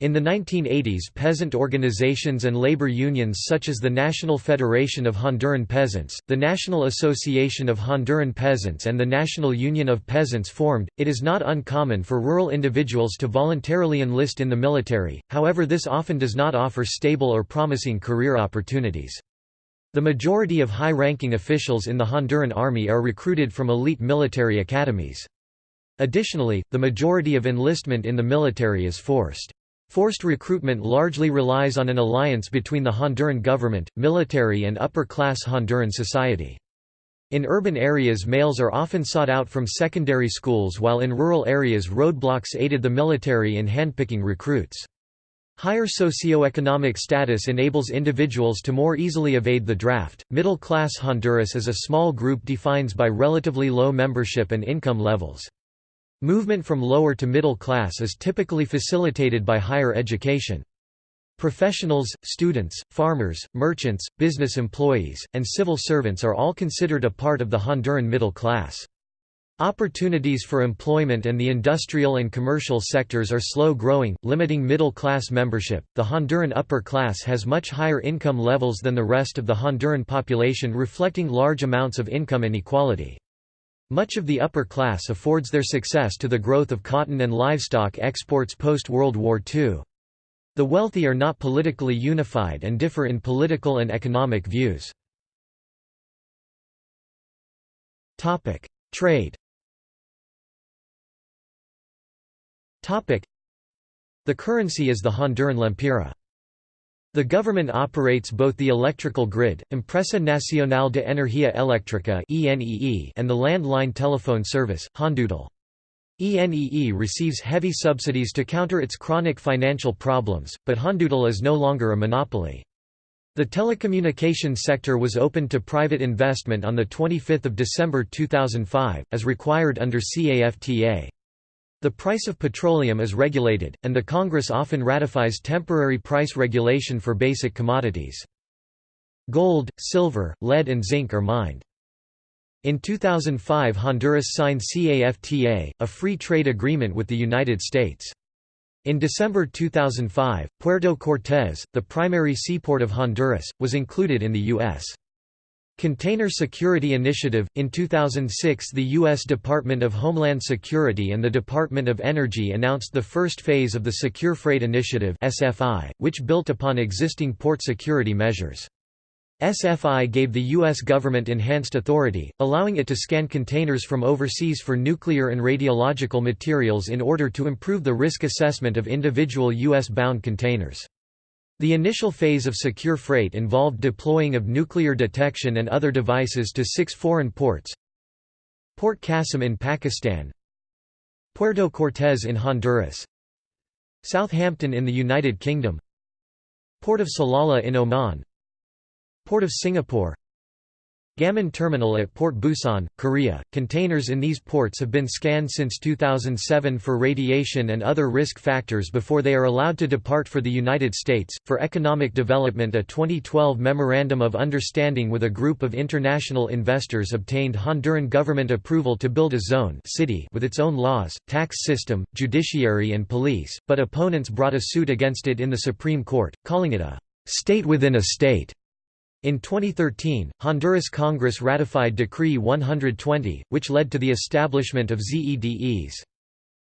In the 1980s peasant organizations and labor unions such as the National Federation of Honduran Peasants, the National Association of Honduran Peasants and the National Union of Peasants formed. It is not uncommon for rural individuals to voluntarily enlist in the military, however this often does not offer stable or promising career opportunities. The majority of high-ranking officials in the Honduran army are recruited from elite military academies. Additionally, the majority of enlistment in the military is forced. Forced recruitment largely relies on an alliance between the Honduran government, military and upper-class Honduran society. In urban areas males are often sought out from secondary schools while in rural areas roadblocks aided the military in handpicking recruits. Higher socioeconomic status enables individuals to more easily evade the draft. Middle class Honduras is a small group defined by relatively low membership and income levels. Movement from lower to middle class is typically facilitated by higher education. Professionals, students, farmers, merchants, business employees, and civil servants are all considered a part of the Honduran middle class. Opportunities for employment and the industrial and commercial sectors are slow growing, limiting middle class membership. The Honduran upper class has much higher income levels than the rest of the Honduran population, reflecting large amounts of income inequality. Much of the upper class affords their success to the growth of cotton and livestock exports post-World War II. The wealthy are not politically unified and differ in political and economic views. Trade The currency is the Honduran lempira. The government operates both the electrical grid, Empresa Nacional de Energía Eléctrica and the landline telephone service, Hondutel. ENEE receives heavy subsidies to counter its chronic financial problems, but Hondutel is no longer a monopoly. The telecommunications sector was opened to private investment on 25 December 2005, as required under CAFTA. The price of petroleum is regulated, and the Congress often ratifies temporary price regulation for basic commodities. Gold, silver, lead and zinc are mined. In 2005 Honduras signed CAFTA, a free trade agreement with the United States. In December 2005, Puerto Cortés, the primary seaport of Honduras, was included in the U.S. Container Security Initiative – In 2006 the U.S. Department of Homeland Security and the Department of Energy announced the first phase of the Secure Freight Initiative which built upon existing port security measures. SFI gave the U.S. government enhanced authority, allowing it to scan containers from overseas for nuclear and radiological materials in order to improve the risk assessment of individual U.S.-bound containers. The initial phase of secure freight involved deploying of nuclear detection and other devices to six foreign ports. Port Qasim in Pakistan. Puerto Cortés in Honduras. Southampton in the United Kingdom. Port of Salalah in Oman. Port of Singapore Gamman Terminal at Port Busan, Korea. Containers in these ports have been scanned since 2007 for radiation and other risk factors before they are allowed to depart for the United States. For economic development, a 2012 Memorandum of Understanding with a group of international investors obtained Honduran government approval to build a zone city with its own laws, tax system, judiciary, and police, but opponents brought a suit against it in the Supreme Court, calling it a state within a state. In 2013, Honduras Congress ratified Decree 120, which led to the establishment of ZEDEs.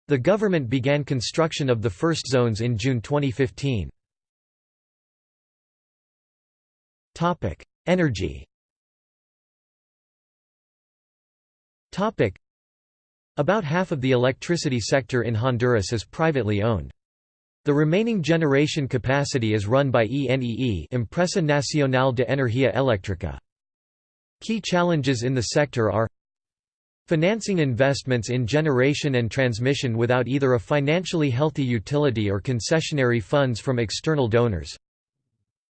The government began construction of the first zones in June 2015. Topic: Energy. Topic: About half of the electricity sector in Honduras is privately owned. The remaining generation capacity is run by ENEE Empresa Nacional de Energía Eléctrica. Key challenges in the sector are Financing investments in generation and transmission without either a financially healthy utility or concessionary funds from external donors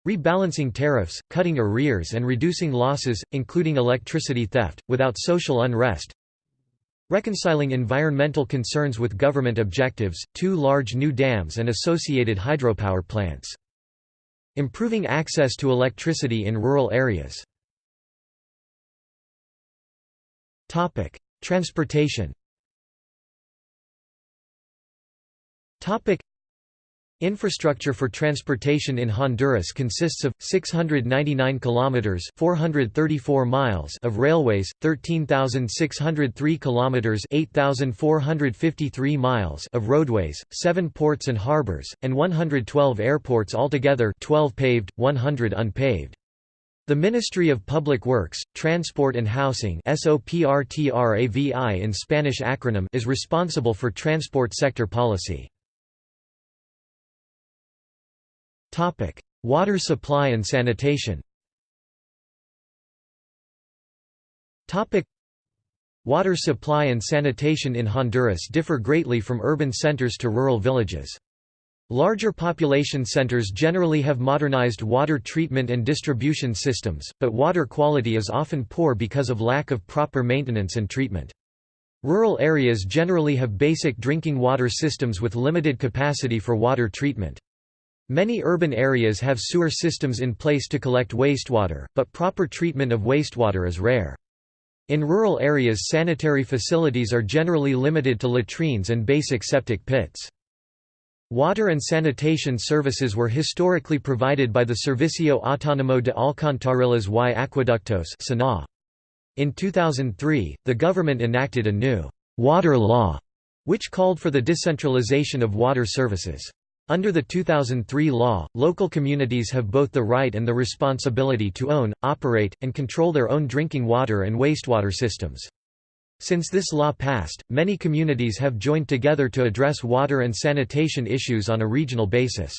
Rebalancing tariffs, cutting arrears and reducing losses, including electricity theft, without social unrest Reconciling environmental concerns with government objectives, two large new dams and associated hydropower plants. Improving access to electricity in rural areas. Transportation Infrastructure for transportation in Honduras consists of 699 kilometers, 434 miles of railways, 13,603 kilometers, 8,453 miles of roadways, 7 ports and harbors, and 112 airports altogether, 12 paved, 100 unpaved. The Ministry of Public Works, Transport and Housing in Spanish acronym is responsible for transport sector policy. Topic: Water supply and sanitation. Topic: Water supply and sanitation in Honduras differ greatly from urban centers to rural villages. Larger population centers generally have modernized water treatment and distribution systems, but water quality is often poor because of lack of proper maintenance and treatment. Rural areas generally have basic drinking water systems with limited capacity for water treatment. Many urban areas have sewer systems in place to collect wastewater, but proper treatment of wastewater is rare. In rural areas sanitary facilities are generally limited to latrines and basic septic pits. Water and sanitation services were historically provided by the Servicio Autónomo de Alcantarillas y Acueductos In 2003, the government enacted a new «water law» which called for the decentralization of water services. Under the 2003 law, local communities have both the right and the responsibility to own, operate, and control their own drinking water and wastewater systems. Since this law passed, many communities have joined together to address water and sanitation issues on a regional basis.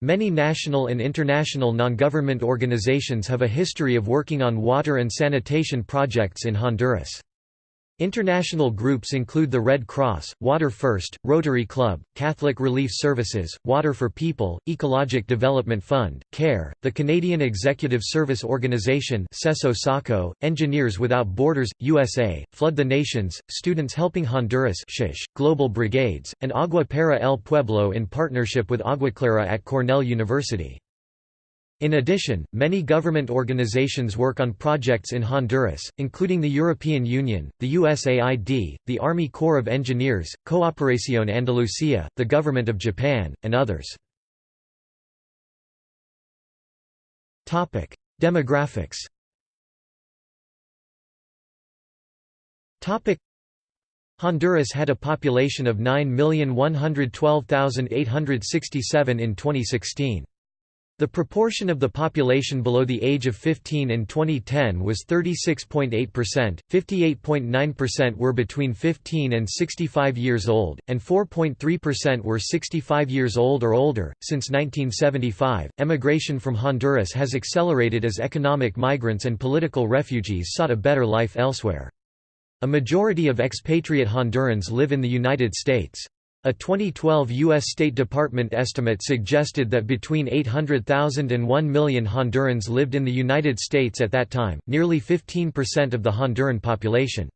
Many national and international non-government organizations have a history of working on water and sanitation projects in Honduras. International groups include the Red Cross, Water First, Rotary Club, Catholic Relief Services, Water for People, Ecologic Development Fund, CARE, the Canadian Executive Service Organization SACO, Engineers Without Borders, USA, Flood the Nations, Students Helping Honduras SHISH, Global Brigades, and Agua para el Pueblo in partnership with Aguaclara at Cornell University. In addition, many government organizations work on projects in Honduras, including the European Union, the USAID, the Army Corps of Engineers, Cooperación Andalucía, the Government of Japan, and others. Demographics Honduras had a population of 9,112,867 in 2016. The proportion of the population below the age of 15 in 2010 was 36.8%, 58.9% were between 15 and 65 years old, and 4.3% were 65 years old or older. Since 1975, emigration from Honduras has accelerated as economic migrants and political refugees sought a better life elsewhere. A majority of expatriate Hondurans live in the United States. A 2012 U.S. State Department estimate suggested that between 800,000 and 1 million Hondurans lived in the United States at that time, nearly 15% of the Honduran population.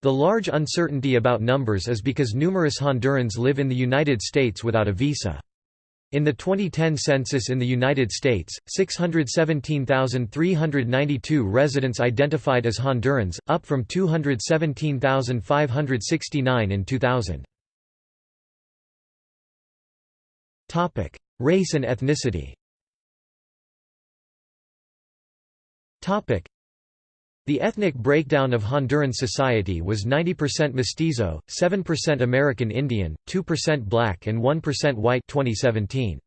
The large uncertainty about numbers is because numerous Hondurans live in the United States without a visa. In the 2010 census in the United States, 617,392 residents identified as Hondurans, up from 217,569 in 2000. Topic: Race and ethnicity. Topic: The ethnic breakdown of Honduran society was 90% mestizo, 7% American Indian, 2% black and 1% white 2017.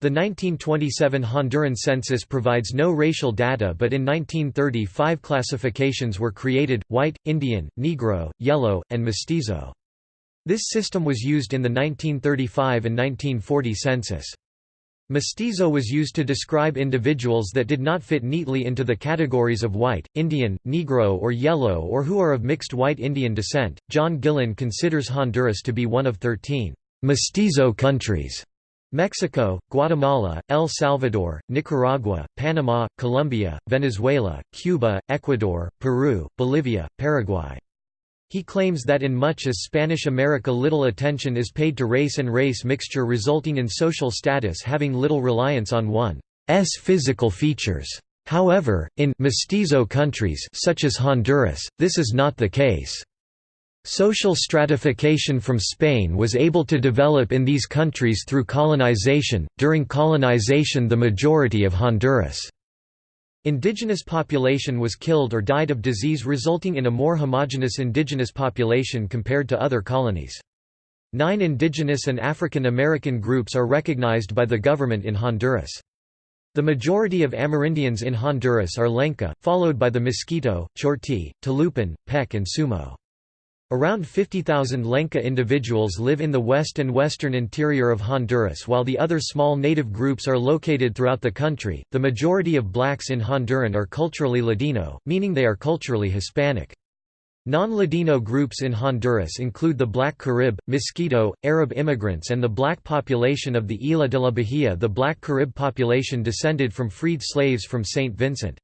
The 1927 Honduran census provides no racial data but in 1930 five classifications were created, white, Indian, Negro, yellow, and mestizo. This system was used in the 1935 and 1940 census. Mestizo was used to describe individuals that did not fit neatly into the categories of white, Indian, Negro, or yellow, or who are of mixed white Indian descent. John Gillin considers Honduras to be one of 13 mestizo countries. Mexico, Guatemala, El Salvador, Nicaragua, Panama, Colombia, Venezuela, Cuba, Ecuador, Peru, Bolivia, Paraguay. He claims that in much as Spanish America little attention is paid to race and race mixture resulting in social status having little reliance on one's physical features. However, in «mestizo countries» such as Honduras, this is not the case. Social stratification from Spain was able to develop in these countries through colonization. During colonization, the majority of Honduras' Indigenous population was killed or died of disease resulting in a more homogeneous indigenous population compared to other colonies. Nine indigenous and African American groups are recognized by the government in Honduras. The majority of Amerindians in Honduras are Lenca, followed by the Miskito, Chortí, Tolupan, Pech and Sumo. Around 50,000 Lenca individuals live in the west and western interior of Honduras while the other small native groups are located throughout the country. The majority of blacks in Honduran are culturally Ladino, meaning they are culturally Hispanic. Non-Ladino groups in Honduras include the Black Carib, Mosquito, Arab immigrants and the black population of the Isla de la Bahia the Black Carib population descended from freed slaves from St. Vincent.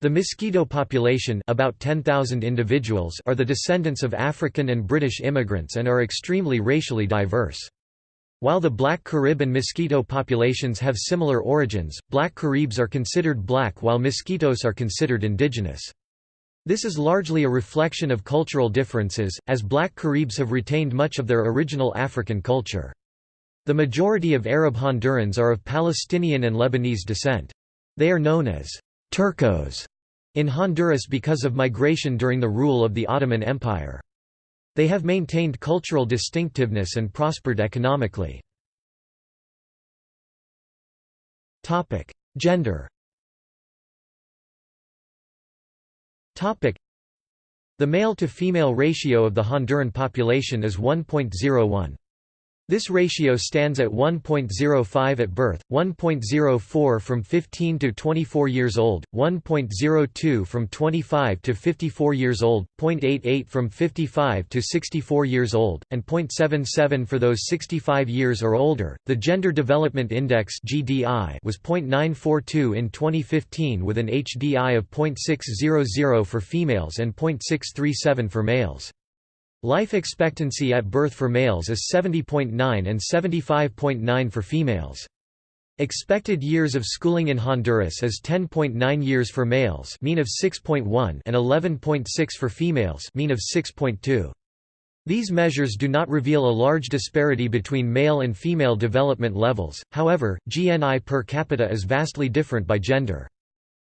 The Mosquito population about 10,000 individuals are the descendants of African and British immigrants and are extremely racially diverse. While the Black Carib and Miskito populations have similar origins, Black Caribs are considered black while Mosquitoes are considered indigenous. This is largely a reflection of cultural differences, as Black Caribs have retained much of their original African culture. The majority of Arab Hondurans are of Palestinian and Lebanese descent. They are known as Turcos in Honduras because of migration during the rule of the Ottoman Empire. They have maintained cultural distinctiveness and prospered economically. Gender The male-to-female ratio of the Honduran population is 1.01. This ratio stands at 1.05 at birth, 1.04 from 15 to 24 years old, 1.02 from 25 to 54 years old, 0.88 from 55 to 64 years old, and 0.77 for those 65 years or older. The Gender Development Index (GDI) was 0.942 in 2015 with an HDI of 0.600 for females and 0.637 for males. Life expectancy at birth for males is 70.9 and 75.9 for females. Expected years of schooling in Honduras is 10.9 years for males mean of 6.1 and 11.6 for females mean of 6.2. These measures do not reveal a large disparity between male and female development levels, however, GNI per capita is vastly different by gender.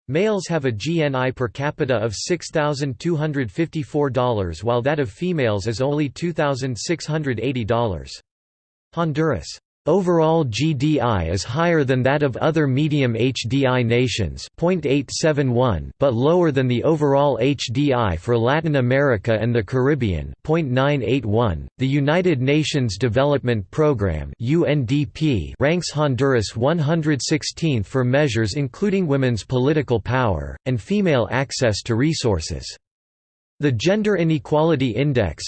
Males have a GNI per capita of $6,254 while that of females is only $2,680. Honduras Overall GDI is higher than that of other medium HDI nations but lower than the overall HDI for Latin America and the Caribbean .981. .The United Nations Development Programme ranks Honduras 116th for measures including women's political power, and female access to resources. The Gender Inequality Index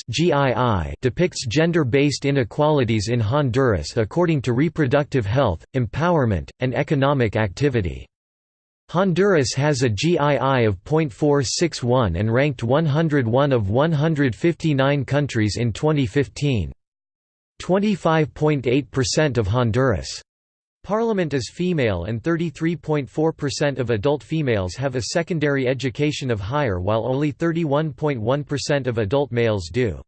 depicts gender-based inequalities in Honduras according to reproductive health, empowerment, and economic activity. Honduras has a GII of 0.461 and ranked 101 of 159 countries in 2015. 25.8% of Honduras' Parliament is female and 33.4% of adult females have a secondary education of higher while only 31.1% of adult males do.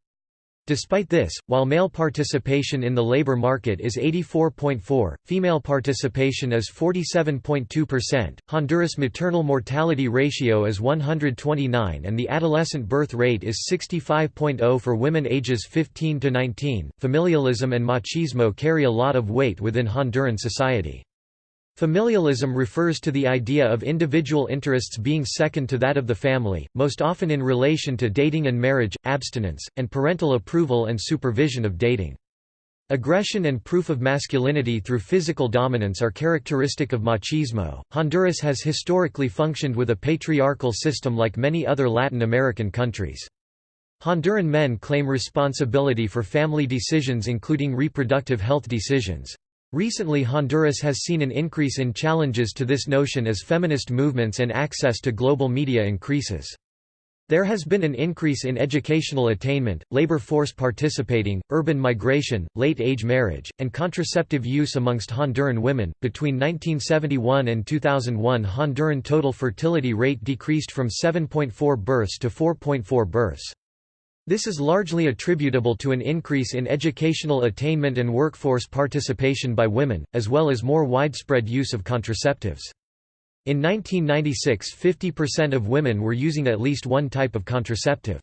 Despite this, while male participation in the labor market is 84.4, female participation is 47.2%. Honduras maternal mortality ratio is 129 and the adolescent birth rate is 65.0 for women ages 15 to 19. Familialism and machismo carry a lot of weight within Honduran society. Familialism refers to the idea of individual interests being second to that of the family, most often in relation to dating and marriage, abstinence, and parental approval and supervision of dating. Aggression and proof of masculinity through physical dominance are characteristic of machismo. Honduras has historically functioned with a patriarchal system like many other Latin American countries. Honduran men claim responsibility for family decisions including reproductive health decisions. Recently Honduras has seen an increase in challenges to this notion as feminist movements and access to global media increases. There has been an increase in educational attainment, labor force participating, urban migration, late age marriage, and contraceptive use amongst Honduran women. Between 1971 and 2001, Honduran total fertility rate decreased from 7.4 births to 4.4 births. This is largely attributable to an increase in educational attainment and workforce participation by women, as well as more widespread use of contraceptives. In 1996 50% of women were using at least one type of contraceptive.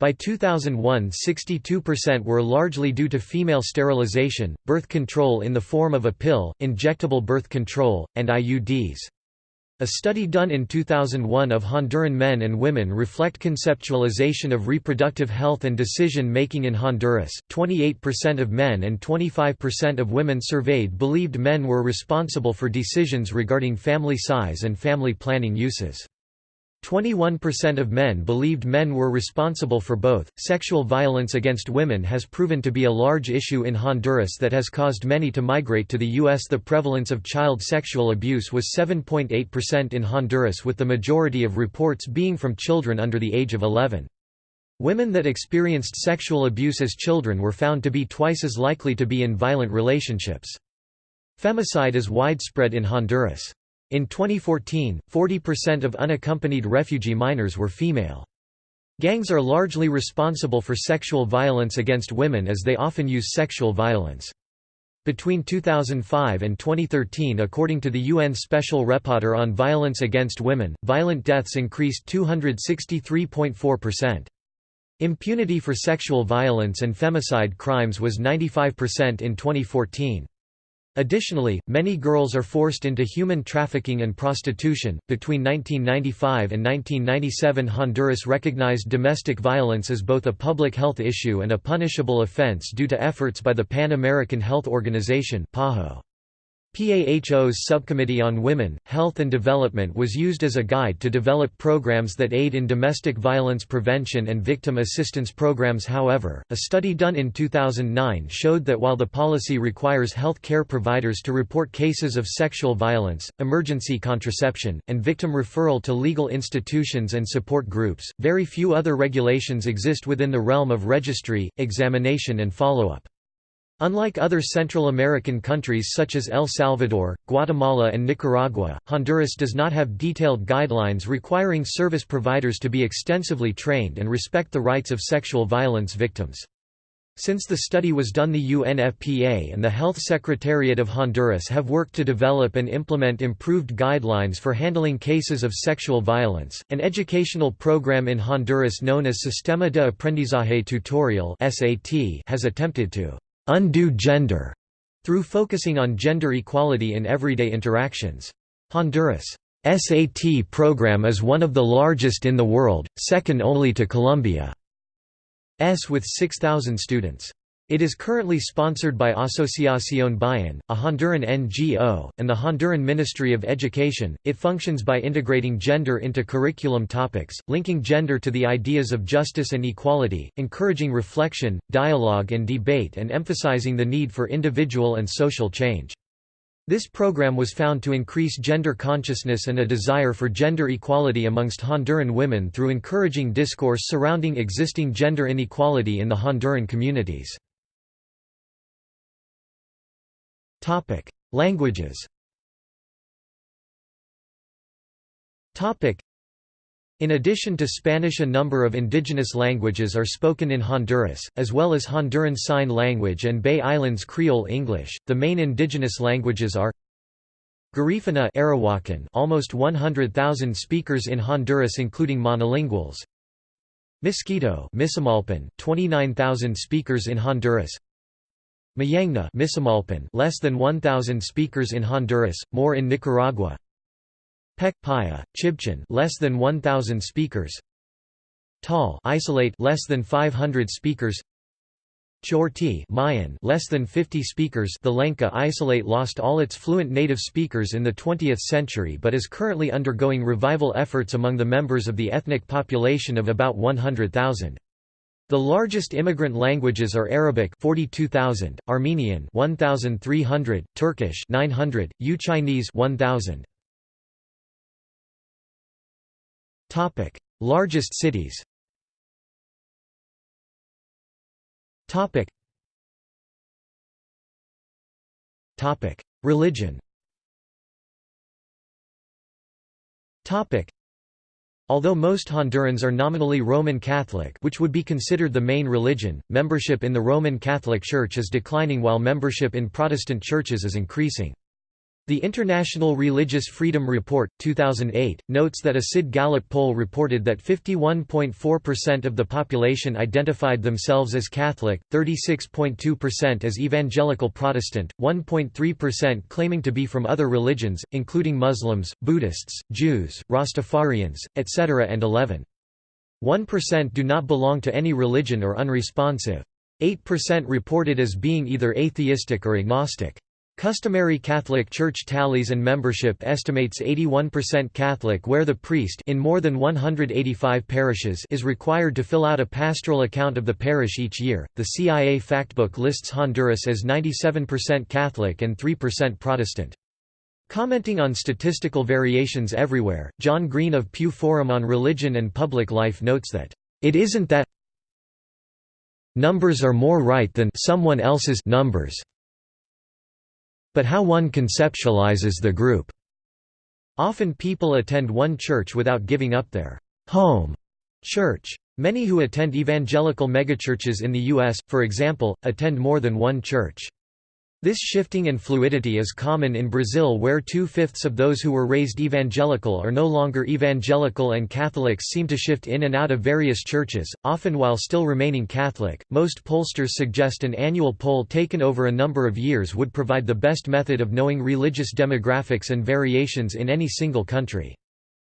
By 2001 62% were largely due to female sterilization, birth control in the form of a pill, injectable birth control, and IUDs. A study done in 2001 of Honduran men and women reflect conceptualization of reproductive health and decision-making in Honduras. 28% of men and 25% of women surveyed believed men were responsible for decisions regarding family size and family planning uses. 21% of men believed men were responsible for both. Sexual violence against women has proven to be a large issue in Honduras that has caused many to migrate to the U.S. The prevalence of child sexual abuse was 7.8% in Honduras, with the majority of reports being from children under the age of 11. Women that experienced sexual abuse as children were found to be twice as likely to be in violent relationships. Femicide is widespread in Honduras. In 2014, 40% of unaccompanied refugee minors were female. Gangs are largely responsible for sexual violence against women as they often use sexual violence. Between 2005 and 2013 according to the UN Special Rapporteur on Violence Against Women, violent deaths increased 263.4%. Impunity for sexual violence and femicide crimes was 95% in 2014. Additionally, many girls are forced into human trafficking and prostitution. Between 1995 and 1997, Honduras recognized domestic violence as both a public health issue and a punishable offense due to efforts by the Pan American Health Organization. PAHO. PAHO's Subcommittee on Women, Health and Development was used as a guide to develop programs that aid in domestic violence prevention and victim assistance programs however, a study done in 2009 showed that while the policy requires health care providers to report cases of sexual violence, emergency contraception, and victim referral to legal institutions and support groups, very few other regulations exist within the realm of registry, examination and follow-up. Unlike other Central American countries such as El Salvador, Guatemala and Nicaragua, Honduras does not have detailed guidelines requiring service providers to be extensively trained and respect the rights of sexual violence victims. Since the study was done the UNFPA and the Health Secretariat of Honduras have worked to develop and implement improved guidelines for handling cases of sexual violence. An educational program in Honduras known as Sistema de Aprendizaje Tutorial (SAT) has attempted to undo gender through focusing on gender equality in everyday interactions. Honduras' SAT program is one of the largest in the world, second only to Colombia's with 6,000 students. It is currently sponsored by Asociación Bayan, a Honduran NGO, and the Honduran Ministry of Education. It functions by integrating gender into curriculum topics, linking gender to the ideas of justice and equality, encouraging reflection, dialogue, and debate, and emphasizing the need for individual and social change. This program was found to increase gender consciousness and a desire for gender equality amongst Honduran women through encouraging discourse surrounding existing gender inequality in the Honduran communities. Languages. In addition to Spanish a number of indigenous languages are spoken in Honduras, as well as Honduran Sign Language and Bay Islands Creole English. The main indigenous languages are Garifuna Arawakan, almost 100,000 speakers in Honduras including monolinguals. Misumalpan, 29,000 speakers in Honduras. Mayangna Misumalpan less than 1000 speakers in Honduras, more in Nicaragua. Pek Paya, Chibchan less than 1000 speakers. Tol isolate less than 500 speakers. Chorti Mayan less than 50 speakers The Lenca isolate lost all its fluent native speakers in the 20th century but is currently undergoing revival efforts among the members of the ethnic population of about 100,000. The largest immigrant languages are Arabic 42,000, Armenian 1,300, Turkish 900, Yue Chinese 1,000. Topic: Largest cities. Topic. Topic: Religion. Topic. Although most Hondurans are nominally Roman Catholic which would be considered the main religion, membership in the Roman Catholic Church is declining while membership in Protestant churches is increasing. The International Religious Freedom Report, 2008, notes that a CID Gallup poll reported that 51.4% of the population identified themselves as Catholic, 36.2% as Evangelical Protestant, 1.3% claiming to be from other religions, including Muslims, Buddhists, Jews, Rastafarians, etc. and 11.1% do not belong to any religion or unresponsive. 8% reported as being either atheistic or agnostic. Customary Catholic Church tallies and membership estimates 81% Catholic where the priest in more than 185 parishes is required to fill out a pastoral account of the parish each year. The CIA Factbook lists Honduras as 97% Catholic and 3% Protestant. Commenting on statistical variations everywhere, John Green of Pew Forum on Religion and Public Life notes that, "...it isn't that numbers are more right than someone else's numbers." But how one conceptualizes the group. Often people attend one church without giving up their home church. Many who attend evangelical megachurches in the U.S., for example, attend more than one church. This shifting and fluidity is common in Brazil where two-fifths of those who were raised evangelical are no longer evangelical and Catholics seem to shift in and out of various churches, often while still remaining Catholic. Most pollsters suggest an annual poll taken over a number of years would provide the best method of knowing religious demographics and variations in any single country.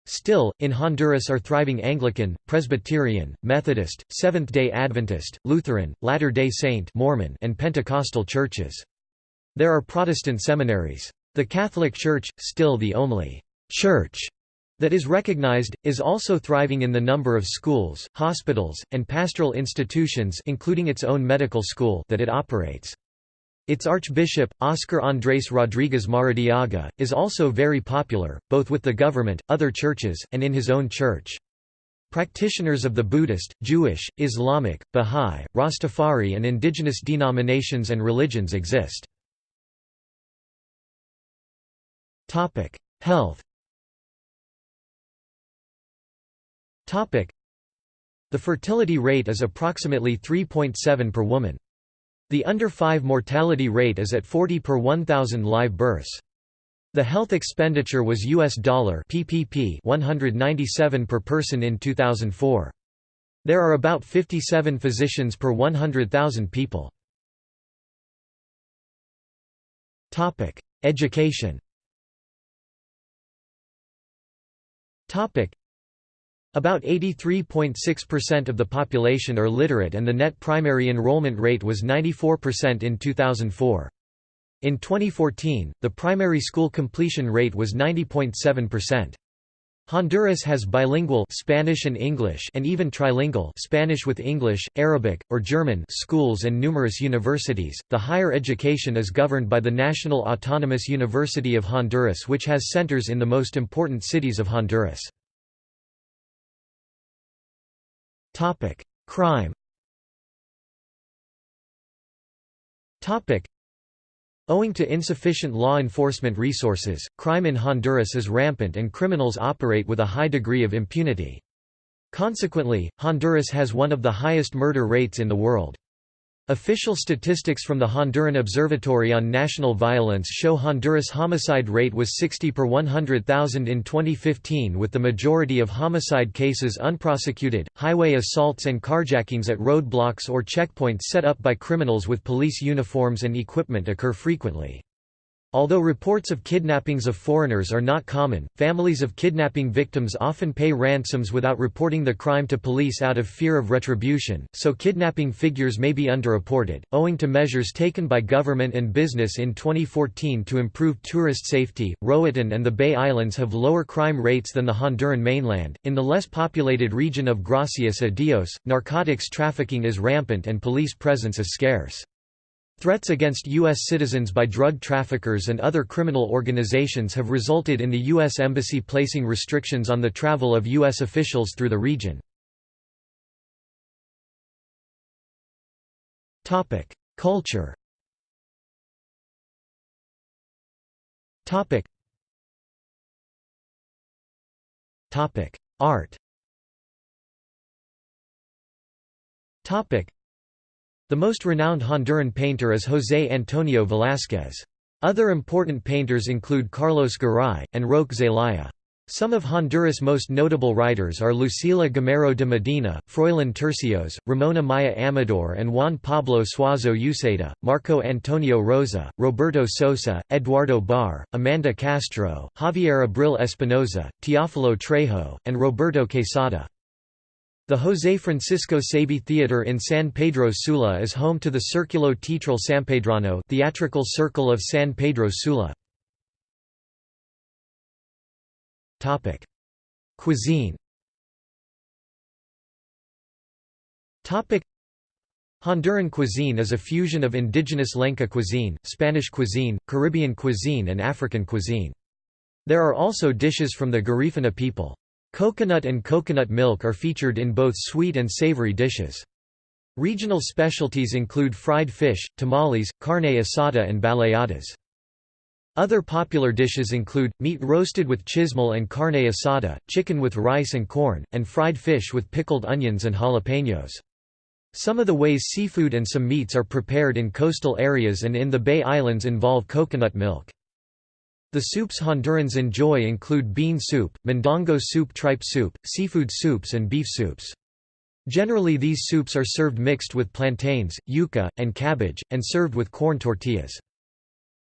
Still, in Honduras are thriving Anglican, Presbyterian, Methodist, Seventh-day Adventist, Lutheran, Latter-day Saint Mormon and Pentecostal churches. There are Protestant seminaries. The Catholic Church, still the only «church» that is recognized, is also thriving in the number of schools, hospitals, and pastoral institutions including its own medical school that it operates. Its Archbishop, Oscar Andrés Rodríguez Maradiaga, is also very popular, both with the government, other churches, and in his own church. Practitioners of the Buddhist, Jewish, Islamic, Bahá'í, Rastafari and indigenous denominations and religions exist. Topic: Health. Topic: The fertility rate is approximately 3.7 per woman. The under 5 mortality rate is at 40 per 1000 live births. The health expenditure was US dollar PPP 197 per person in 2004. There are about 57 physicians per 100,000 people. Topic: Education. About 83.6% of the population are literate and the net primary enrollment rate was 94% in 2004. In 2014, the primary school completion rate was 90.7%. Honduras has bilingual Spanish and English and even trilingual Spanish with English, Arabic, or German schools and numerous universities. The higher education is governed by the National Autonomous University of Honduras which has centers in the most important cities of Honduras. Topic: Crime. Topic: Owing to insufficient law enforcement resources, crime in Honduras is rampant and criminals operate with a high degree of impunity. Consequently, Honduras has one of the highest murder rates in the world. Official statistics from the Honduran Observatory on National Violence show Honduras' homicide rate was 60 per 100,000 in 2015 with the majority of homicide cases unprosecuted. Highway assaults and carjackings at roadblocks or checkpoints set up by criminals with police uniforms and equipment occur frequently. Although reports of kidnappings of foreigners are not common, families of kidnapping victims often pay ransoms without reporting the crime to police out of fear of retribution, so kidnapping figures may be underreported. Owing to measures taken by government and business in 2014 to improve tourist safety, Roatan and the Bay Islands have lower crime rates than the Honduran mainland. In the less populated region of Gracias a Dios, narcotics trafficking is rampant and police presence is scarce. Threats against U.S. citizens by drug traffickers and other criminal organizations have resulted in the U.S. Embassy placing restrictions on the travel of U.S. officials through the region. Culture Art the most renowned Honduran painter is José Antonio Velázquez. Other important painters include Carlos Garay, and Roque Zelaya. Some of Honduras' most notable writers are Lucila Gamero de Medina, Froilán Turcios, Ramón Amaya Amador and Juan Pablo Suazo Euceda, Marco Antonio Rosa, Roberto Sosa, Eduardo Bähr, Amanda Castro, Javier Abril Espinosa, Teófilo Trejo, and Roberto Quesada. The José Francisco Sabí Theatre in San Pedro Sula is home to the Círculo Teatral Sampedrano theatrical circle of San Pedro Sula. Cuisine Honduran cuisine is a fusion of indigenous Lenca cuisine, Spanish cuisine, Caribbean cuisine and African cuisine. There are also dishes from the Garifuna people. Coconut and coconut milk are featured in both sweet and savory dishes. Regional specialties include fried fish, tamales, carne asada and baleadas. Other popular dishes include, meat roasted with chismol and carne asada, chicken with rice and corn, and fried fish with pickled onions and jalapenos. Some of the ways seafood and some meats are prepared in coastal areas and in the Bay Islands involve coconut milk. The soups Hondurans enjoy include bean soup, mondongo soup tripe soup, seafood soups and beef soups. Generally these soups are served mixed with plantains, yuca, and cabbage, and served with corn tortillas.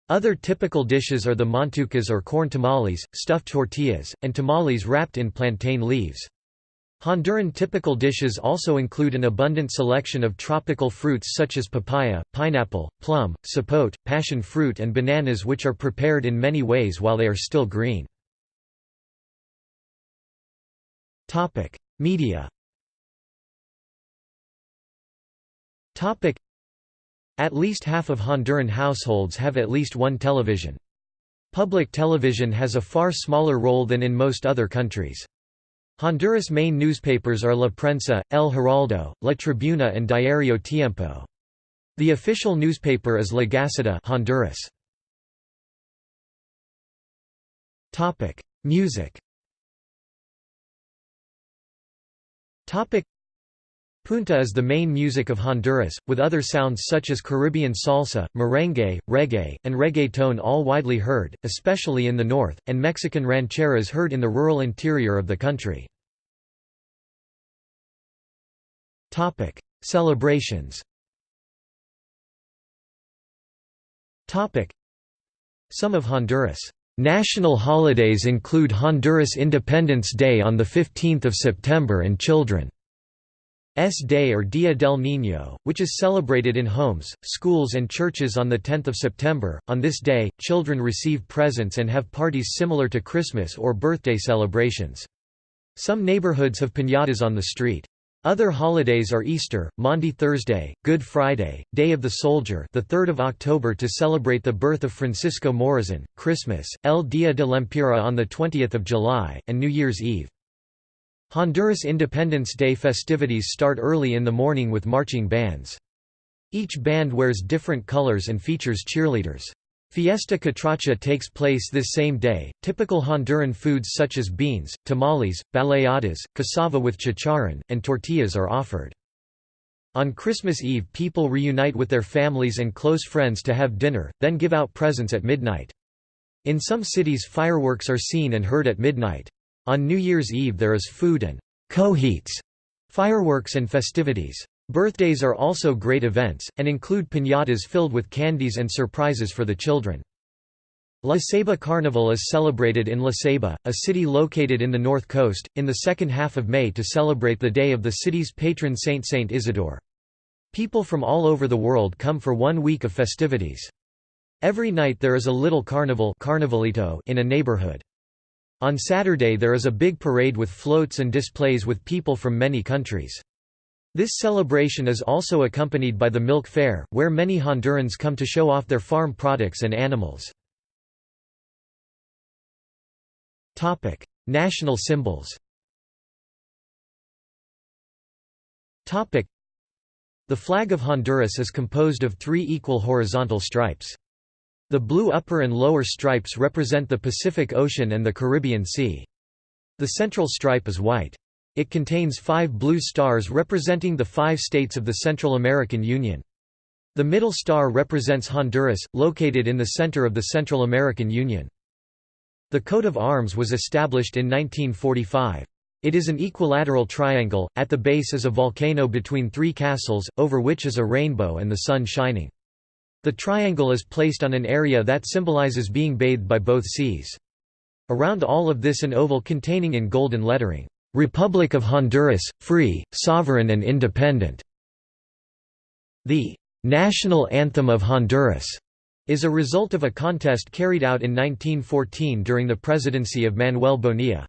Other typical dishes are the montucas or corn tamales, stuffed tortillas, and tamales wrapped in plantain leaves. Honduran typical dishes also include an abundant selection of tropical fruits such as papaya, pineapple, plum, sapote, passion fruit and bananas which are prepared in many ways while they are still green. Media At least half of Honduran households have at least one television. Public television has a far smaller role than in most other countries. Honduras' main newspapers are La Prensa, El Heraldo, La Tribuna and Diario Tiempo. The official newspaper is La Gaceta Honduras. Music Punta is the main music of Honduras, with other sounds such as Caribbean salsa, merengue, reggae, and reggaeton all widely heard, especially in the north, and Mexican rancheras heard in the rural interior of the country. Topic: Celebrations. Topic: Some of Honduras' national holidays include Honduras Independence Day on the 15th of September and Children's Day or Dia del Niño, which is celebrated in homes, schools and churches on the 10th of September. On this day, children receive presents and have parties similar to Christmas or birthday celebrations. Some neighborhoods have piñatas on the street. Other holidays are Easter, Maundy Thursday, Good Friday, Day of the Soldier, the 3rd of October to celebrate the birth of Francisco Morazan, Christmas, El Día de Lempira on the 20th of July, and New Year's Eve. Honduras Independence Day festivities start early in the morning with marching bands. Each band wears different colors and features cheerleaders. Fiesta Catracha takes place this same day. Typical Honduran foods such as beans, tamales, baleadas, cassava with chicharrón, and tortillas are offered. On Christmas Eve people reunite with their families and close friends to have dinner, then give out presents at midnight. In some cities fireworks are seen and heard at midnight. On New Year's Eve there is food and «cohetes» fireworks and festivities. Birthdays are also great events, and include piñatas filled with candies and surprises for the children. La Ceiba Carnival is celebrated in La Ceiba, a city located in the north coast, in the second half of May to celebrate the day of the city's patron saint Saint Isidore. People from all over the world come for one week of festivities. Every night there is a little carnival carnivalito in a neighborhood. On Saturday there is a big parade with floats and displays with people from many countries. This celebration is also accompanied by the milk fair, where many Hondurans come to show off their farm products and animals. National symbols. The flag of Honduras is composed of three equal horizontal stripes. The blue upper and lower stripes represent the Pacific Ocean and the Caribbean Sea. The central stripe is white. It contains five blue stars representing the five states of the Central American Union. The middle star represents Honduras, located in the center of the Central American Union. The coat of arms was established in 1945. It is an equilateral triangle, at the base is a volcano between three castles, over which is a rainbow and the sun shining. The triangle is placed on an area that symbolizes being bathed by both seas. Around all of this an oval containing in golden lettering, "'Republic of Honduras, free, sovereign and independent". The "'National Anthem of Honduras' is a result of a contest carried out in 1914 during the presidency of Manuel Bonilla.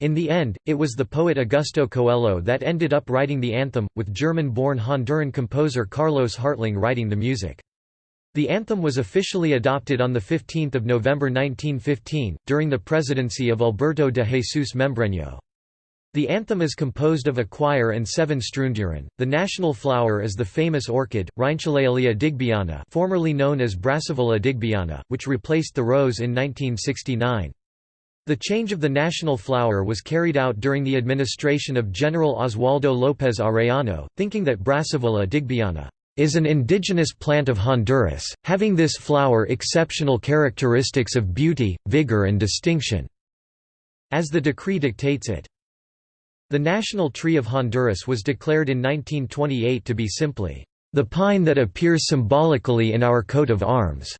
In the end, it was the poet Augusto Coello that ended up writing the anthem, with German-born Honduran composer Carlos Hartling writing the music. The anthem was officially adopted on 15 November 1915, during the presidency of Alberto de Jesus Membreño. The anthem is composed of a choir and seven strunduren. The national flower is the famous orchid, Rhyncholaelia digbyana formerly known as Brassavola digbyana, which replaced the rose in 1969. The change of the national flower was carried out during the administration of General Oswaldo López Arellano, thinking that Brassavola digbyana is an indigenous plant of Honduras, having this flower exceptional characteristics of beauty, vigor and distinction, as the decree dictates it. The national tree of Honduras was declared in 1928 to be simply, "...the pine that appears symbolically in our coat of arms."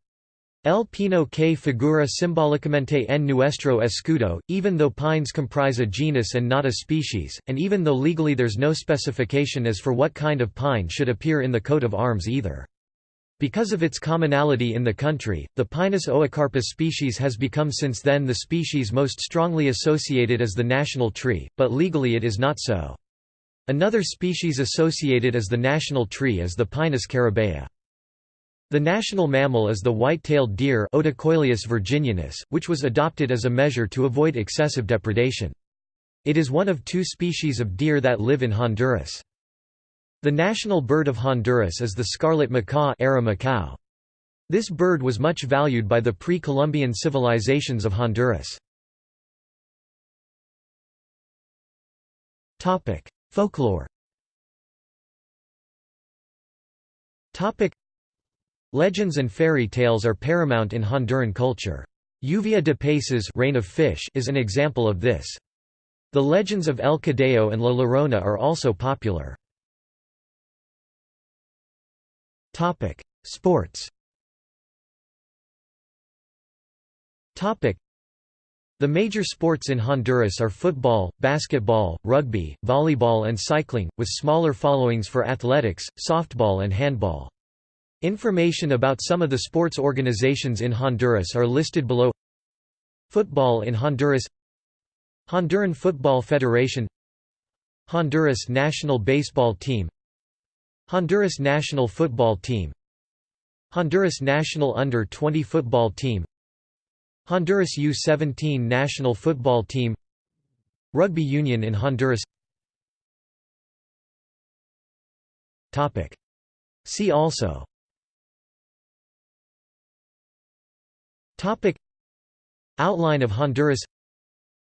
El pino que figura simbólicamente en nuestro escudo, even though pines comprise a genus and not a species, and even though legally there's no specification as for what kind of pine should appear in the coat of arms either. Because of its commonality in the country, the Pinus oocarpus species has become since then the species most strongly associated as the national tree, but legally it is not so. Another species associated as the national tree is the Pinus caribaea. The national mammal is the white-tailed deer Odocoileus virginianus, which was adopted as a measure to avoid excessive depredation. It is one of two species of deer that live in Honduras. The national bird of Honduras is the scarlet macaw. This bird was much valued by the pre-Columbian civilizations of Honduras. Folklore Legends and fairy tales are paramount in Honduran culture. Lluvia de Peces rain of fish is an example of this. The legends of El Cadejo and La Llorona are also popular. Topic: Sports. Topic: The major sports in Honduras are football, basketball, rugby, volleyball and cycling, with smaller followings for athletics, softball and handball. Information about some of the sports organizations in Honduras are listed below. Football in Honduras. Honduran Football Federation. Honduras national baseball team Honduras national football team. Honduras national under-20 football team. Honduras U-17 national football team. Rugby union in Honduras. See also. Topic. Outline of Honduras.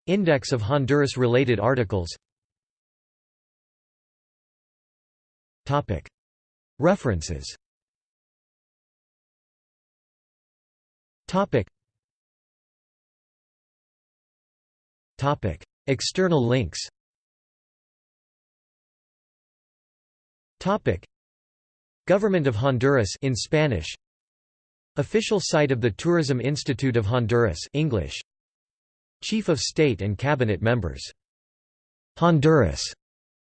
Index of Honduras-related articles References. External links. Government of Honduras in Spanish. Official site of the Tourism Institute of Honduras English. Chief of State and Cabinet members. Honduras.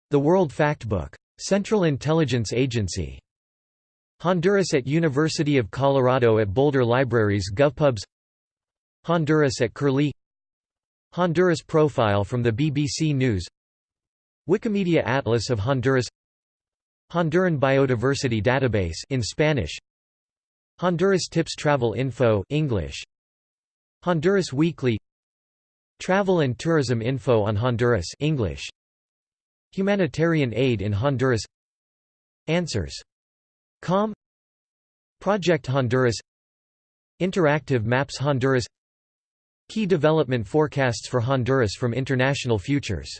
The World Factbook Central Intelligence Agency. Honduras at University of Colorado at Boulder Libraries GovPubs. Honduras at Curlie. Honduras profile from the BBC News. Wikimedia Atlas of Honduras. Honduran Biodiversity Database in Spanish. Honduras Tips Travel Info English. Honduras Weekly. Travel and Tourism Info on Honduras English Humanitarian aid in Honduras. Answers. Com. Project Honduras. Interactive Maps Honduras. Key development forecasts for Honduras from International Futures